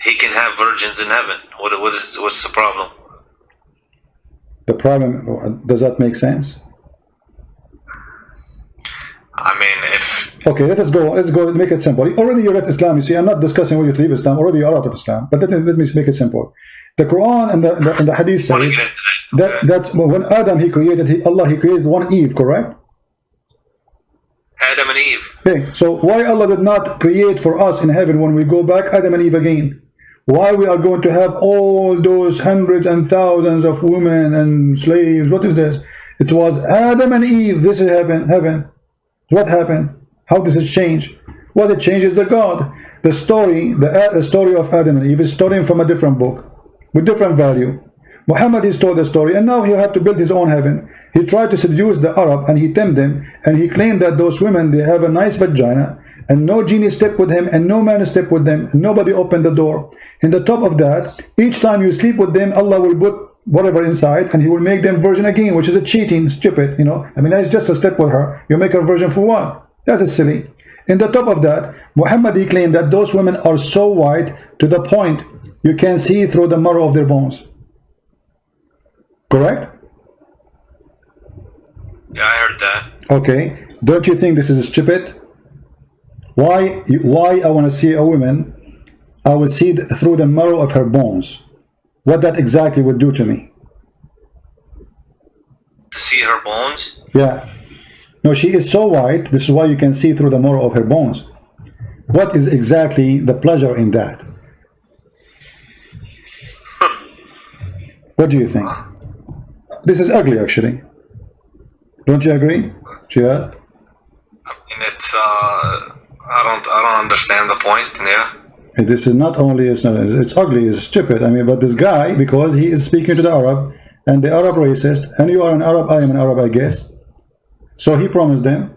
[SPEAKER 2] he can have virgins in heaven. What what is what's the problem?
[SPEAKER 1] The problem does that make sense?
[SPEAKER 2] I mean, if
[SPEAKER 1] Okay, let us go. Let's go. Make it simple. Already you left Islam. You see, I'm not discussing whether you leave Islam. Already you're out of Islam. But let me, let me make it simple. The Quran and the, the, and the Hadith says
[SPEAKER 2] that.
[SPEAKER 1] that that's when Adam he created he, Allah he created one Eve, correct?
[SPEAKER 2] Adam and Eve.
[SPEAKER 1] Okay, so why Allah did not create for us in heaven when we go back Adam and Eve again? Why we are going to have all those hundreds and thousands of women and slaves? What is this? It was Adam and Eve. This is heaven. Heaven. What happened? How does it change? What it changes the God. The story, the, uh, the story of Adam and Eve is stolen from a different book with different value. Muhammad is told the story, and now he have to build his own heaven. He tried to seduce the Arab, and he tempted them, and he claimed that those women they have a nice vagina, and no genie slept with him, and no man slept with them, nobody opened the door. In the top of that, each time you sleep with them, Allah will put whatever inside, and He will make them virgin again, which is a cheating, stupid. You know, I mean, that is just a step with her. You make her virgin for what? That is silly. In the top of that, Muhammad he claimed that those women are so white to the point you can see through the marrow of their bones. Correct?
[SPEAKER 2] Yeah, I heard that.
[SPEAKER 1] Okay. Don't you think this is stupid? Why? Why I want to see a woman? I will see through the marrow of her bones. What that exactly would do to me?
[SPEAKER 2] To see her bones.
[SPEAKER 1] Yeah. No, she is so white. This is why you can see through the marrow of her bones. What is exactly the pleasure in that? What do you think? This is ugly, actually. Don't you agree, Jihad?
[SPEAKER 2] I mean, it's. Uh, I don't. I don't understand the point. Yeah.
[SPEAKER 1] And This is not only it's not it's ugly, it's stupid. I mean, but this guy because he is speaking to the Arab and the Arab racist, and you are an Arab, I am an Arab, I guess. So he promised them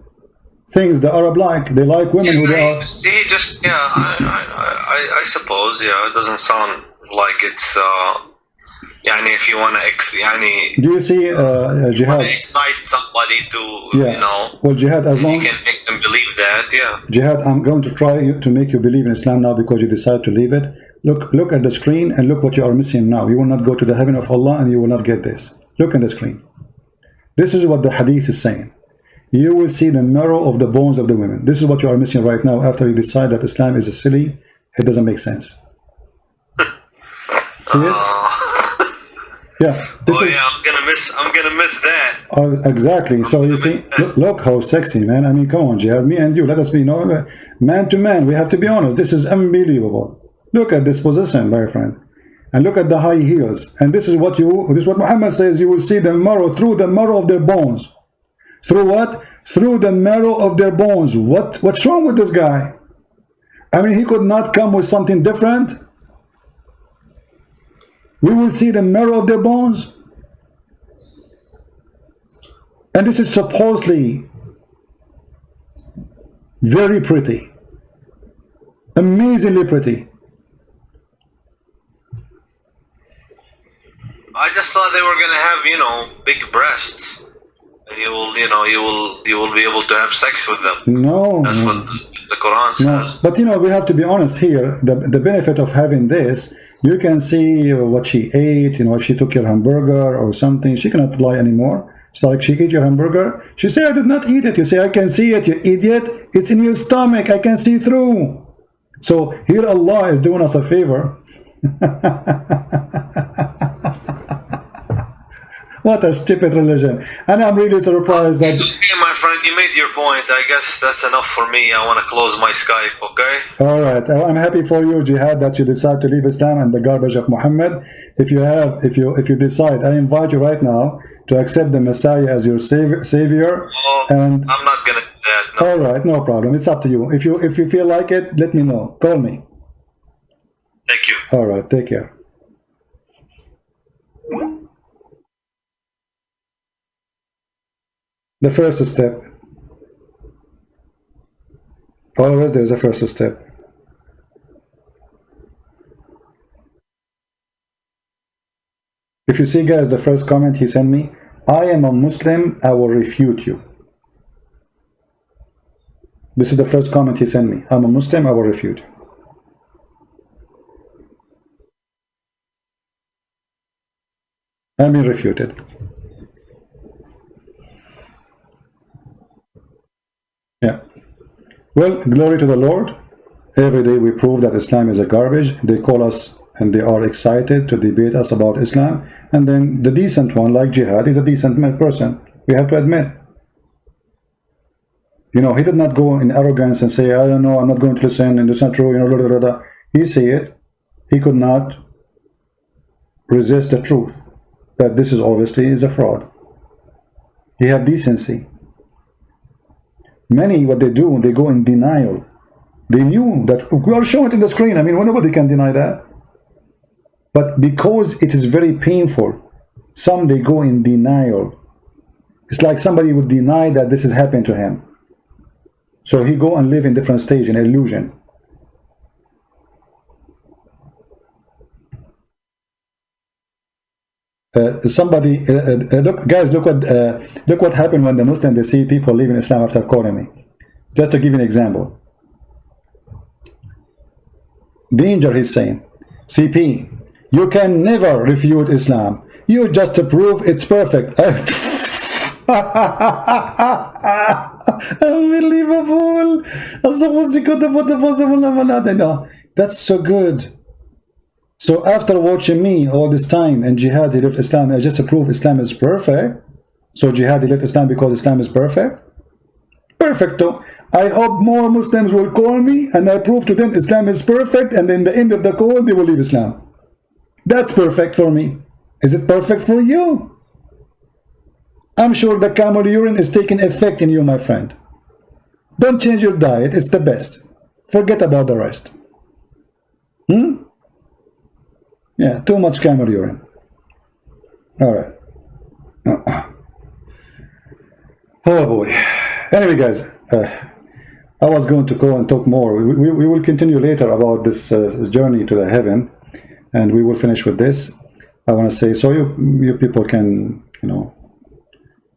[SPEAKER 1] things the Arab like. They like women who they are.
[SPEAKER 2] See, just yeah. I, I, I, I suppose. Yeah, it doesn't sound like it's. Uh, يعني if you want to ex, يعني
[SPEAKER 1] Do you see uh, uh,
[SPEAKER 2] wanna
[SPEAKER 1] jihad?
[SPEAKER 2] excite somebody to
[SPEAKER 1] Yeah.
[SPEAKER 2] you know
[SPEAKER 1] Well, jihad as
[SPEAKER 2] you
[SPEAKER 1] long
[SPEAKER 2] can make them believe that. Yeah.
[SPEAKER 1] jihad. I'm going to try you- to make you believe in Islam now because you decide to leave it. Look, look at the screen and look what you are missing now. You will not go to the heaven of Allah and you will not get this. Look at the screen. This is what the hadith is saying. You will see the marrow of the bones of the women. This is what you are missing right now after you decide that Islam is a silly. It doesn't make sense. <laughs> See it? yeah. This
[SPEAKER 2] Oh
[SPEAKER 1] is,
[SPEAKER 2] yeah, I'm gonna miss. I'm gonna miss that.
[SPEAKER 1] Oh, exactly. So you see, look, look how sexy, man. I mean, come on, Jihad. Me and you, let us be, you know, man to man. We have to be honest. This is unbelievable. Look at this position, my friend, and look at the high heels. And this is what you, this is what Muhammad says. You will see the marrow through the marrow of their bones. Through what? Through the marrow of their bones. What? What's wrong with this guy? I mean, he could not come with something different. We will see the marrow of their bones. And this is supposedly very pretty. Amazingly pretty.
[SPEAKER 2] I just thought they were gonna have you know big breasts, and you will you know you will you will be able to have sex with them.
[SPEAKER 1] No.
[SPEAKER 2] That's
[SPEAKER 1] no.
[SPEAKER 2] what the, the Quran
[SPEAKER 1] No,
[SPEAKER 2] says.
[SPEAKER 1] but you know, we have to be honest here. The, the benefit of having this, you can see what she ate, you know, if she took your hamburger or something, she cannot lie anymore. It's like she ate your hamburger. She said, I did not eat it. You say, I can see it, you idiot. It's in your stomach. I can see through. So here Allah is doing us a favor. <laughs> what a stupid religion. And I'm really surprised that
[SPEAKER 2] Okay, my friend, you made your point. I guess that's enough for me. I want to close my Skype, okay?
[SPEAKER 1] All right. I'm happy for you, Jihad, that you decide to leave Islam and the garbage of Muhammad. If you have, if you, if you decide, I invite you right now to accept the Messiah as your savior.
[SPEAKER 2] well,
[SPEAKER 1] and
[SPEAKER 2] I'm not gonna do that. No.
[SPEAKER 1] all right, no problem. It's up to you. If you, if you feel like it, let me know. Call me.
[SPEAKER 2] Thank you.
[SPEAKER 1] All right. Take care. The first step. Always there's a first step. If you see guys the first comment he sent me, I am a Muslim, I will refute you. This is the first comment he sent me. I'm a Muslim, I will refute. I'm being refuted. Yeah. Well, glory to the Lord. Every day we prove that Islam is a garbage. They call us and they are excited to debate us about Islam. And then the decent one, like Jihad, is a decent person. We have to admit. You know, he did not go in arrogance and say, I don't know, I'm not going to listen, and it's not true, you know, blah, blah, blah. He said he could not resist the truth, that this is obviously is a fraud. He had decency. Many, what they do, they go in denial. They knew that we are showing it in the screen. I mean, nobody can deny that. But because it is very painful, some they go in denial. It's like somebody would deny that this is happening to him. So he go and live in different stage in illusion. Uh, somebody uh, uh, look guys look what uh, look what happened when the Muslim they see people leaving Islam after me. Just to give an example. Danger he's saying CP you can never refute Islam. You just prove it's perfect. <laughs> Unbelievable. That's so good so after watching me all this time and jihad, he left Islam, I just prove Islam is perfect. So jihad, he left Islam because Islam is perfect. Perfecto. I hope more Muslims will call me and I prove to them Islam is perfect and then the end of the call they will leave Islam. That's perfect for me. Is it perfect for you? I'm sure the camel urine is taking effect in you, my friend. Don't change your diet, it's the best. Forget about the rest. Hmm? Yeah, too much camel urine. All right. <clears throat> oh boy. Anyway, guys, uh, I was going to go and talk more. We, we, we will continue later about this uh, journey to the heaven, and we will finish with this. I want to say so you you people can you know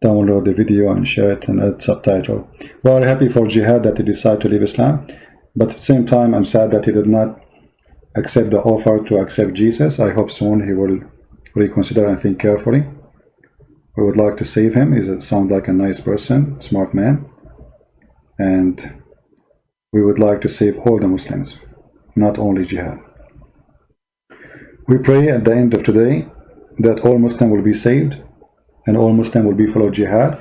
[SPEAKER 1] download the video and share it and add subtitle. Well, happy for Jihad that he decided to leave Islam, but at the same time, I'm sad that he did not accept the offer to accept Jesus. I hope soon he will reconsider and think carefully. We would like to save him. He sounds like a nice person, smart man. And we would like to save all the Muslims, not only jihad. We pray at the end of today that all Muslims will be saved and all Muslims will be follow jihad.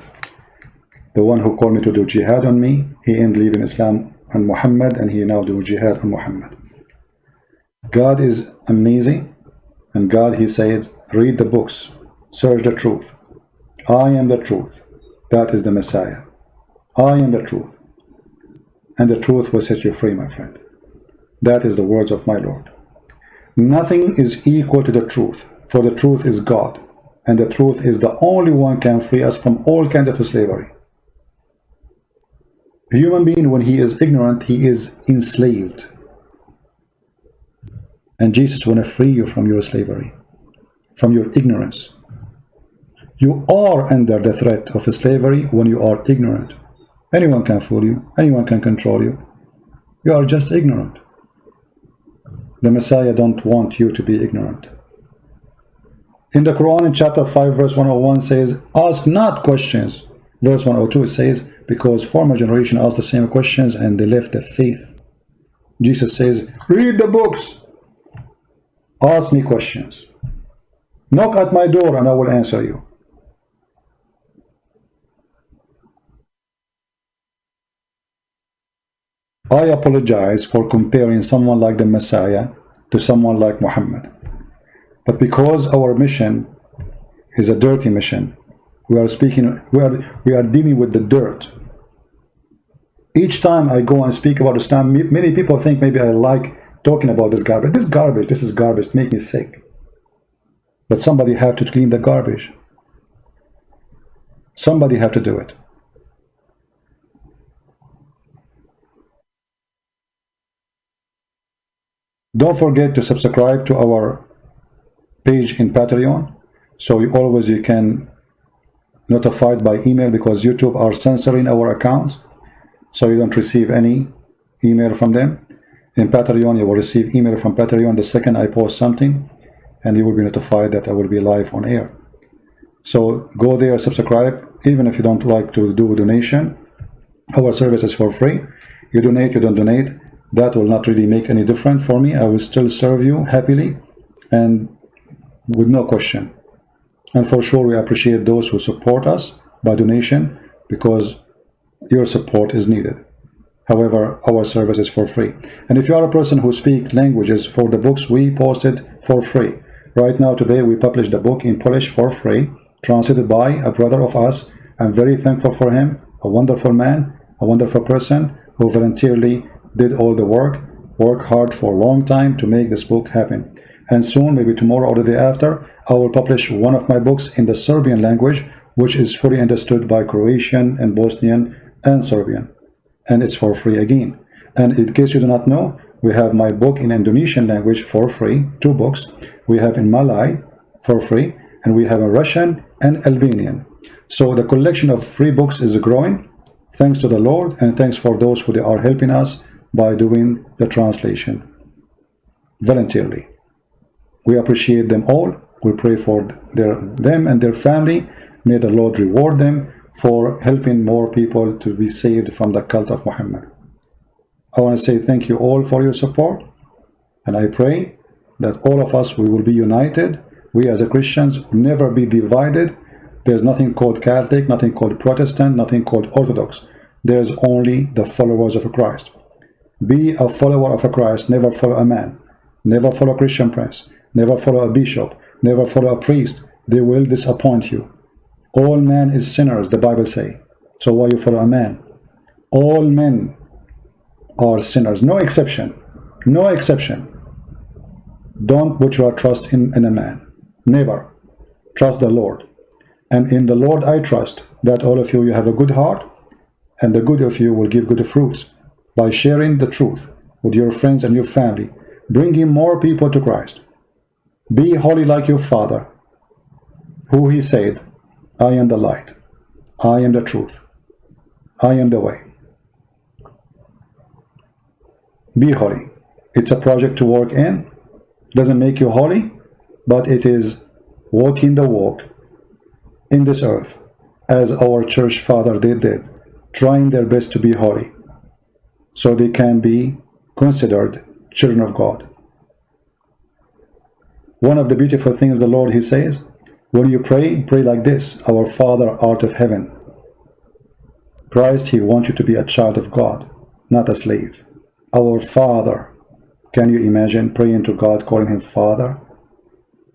[SPEAKER 1] The one who called me to do jihad on me, he ended leaving Islam and Muhammad and he now do jihad on Muhammad. God is amazing and God he says read the books search the truth. I am the truth. That is the Messiah. I am the truth. And the truth will set you free my friend. That is the words of my Lord. Nothing is equal to the truth for the truth is God and the truth is the only one can free us from all kind of slavery. A human being when he is ignorant he is enslaved and Jesus want to free you from your slavery, from your ignorance. You are under the threat of slavery when you are ignorant. Anyone can fool you. Anyone can control you. You are just ignorant. The Messiah don't want you to be ignorant. In the Quran, in chapter 5, verse 101 says, Ask not questions. Verse 102 says, Because former generation asked the same questions and they left the faith. Jesus says, Read the books. Ask me questions. Knock at my door and I will answer you. I apologize for comparing someone like the Messiah to someone like Muhammad. But because our mission is a dirty mission, we are speaking, we are, we are dealing with the dirt. Each time I go and speak about Islam, many people think maybe I like talking about this garbage. This garbage, this is garbage, make me sick. But somebody have to clean the garbage. Somebody have to do it. Don't forget to subscribe to our page in Patreon so you always you can notified by email because YouTube are censoring our accounts so you don't receive any email from them in Patreon you will receive email from Patreon the second I post something and you will be notified that I will be live on air. So go there subscribe. Even if you don't like to do a donation our service is for free. You donate you don't donate. That will not really make any difference for me. I will still serve you happily and with no question. And for sure we appreciate those who support us by donation because your support is needed however our service is for free and if you are a person who speak languages for the books we posted for free right now today we published the book in Polish for free translated by a brother of us I'm very thankful for him a wonderful man a wonderful person who voluntarily did all the work, work hard for a long time to make this book happen. And soon, maybe tomorrow or the day after, I will publish one of my books in the Serbian language, which is fully understood by Croatian and Bosnian and Serbian. And it's for free again. And in case you do not know, we have my book in Indonesian language for free, two books. We have in Malay for free, and we have a Russian and Albanian. So the collection of free books is growing, thanks to the Lord, and thanks for those who are helping us by doing the translation voluntarily. We appreciate them all. We pray for their, them and their family. May the Lord reward them for helping more people to be saved from the cult of Muhammad. I want to say thank you all for your support. And I pray that all of us, we will be united. We as a Christians never be divided. There's nothing called Catholic, nothing called Protestant, nothing called Orthodox. There's only the followers of Christ. Be a follower of Christ, never follow a man, never follow a Christian prince, never follow a bishop, never follow a priest. They will disappoint you. All men is sinners, the Bible say. So why you follow a man? All men are sinners, no exception, no exception. Don't put your trust in, in a man, never. Trust the Lord. And in the Lord I trust that all of you, you have a good heart, and the good of you will give good fruits by sharing the truth with your friends and your family, bringing more people to Christ. Be holy like your Father, who he said, I am the light, I am the truth, I am the way. Be holy. It's a project to work in. Doesn't make you holy, but it is walking the walk in this earth as our church father did, did trying their best to be holy so they can be considered children of God. One of the beautiful things the Lord, He says, when you pray, pray like this, Our Father art of heaven. Christ, He wants you to be a child of God, not a slave. Our Father. Can you imagine praying to God, calling Him Father?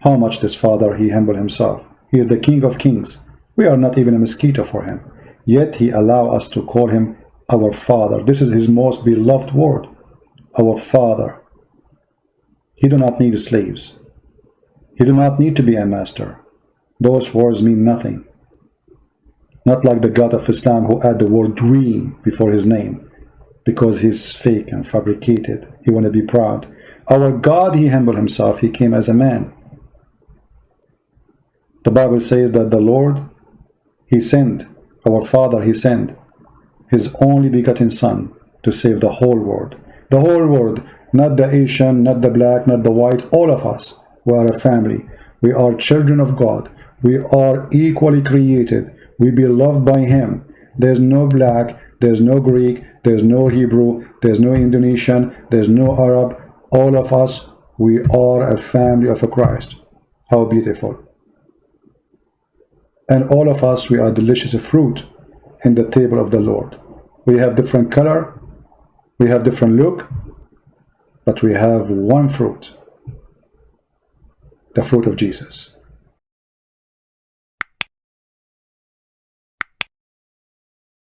[SPEAKER 1] How much this Father, He humble Himself. He is the King of kings. We are not even a mosquito for Him. Yet He allow us to call Him our Father. This is his most beloved word, our Father. He do not need slaves. He do not need to be a master. Those words mean nothing. Not like the God of Islam who add the word dream before his name because he's fake and fabricated. He want to be proud. Our God, he humbled himself. He came as a man. The Bible says that the Lord, he sent. Our Father, he sent his only begotten son to save the whole world. The whole world, not the Asian, not the black, not the white, all of us. We are a family. We are children of God. We are equally created. We be loved by him. There's no black, there's no Greek, there's no Hebrew, there's no Indonesian, there's no Arab. All of us, we are a family of a Christ. How beautiful. And all of us, we are delicious fruit in the table of the Lord we have different color We have different look, but we have one fruit. The fruit of Jesus.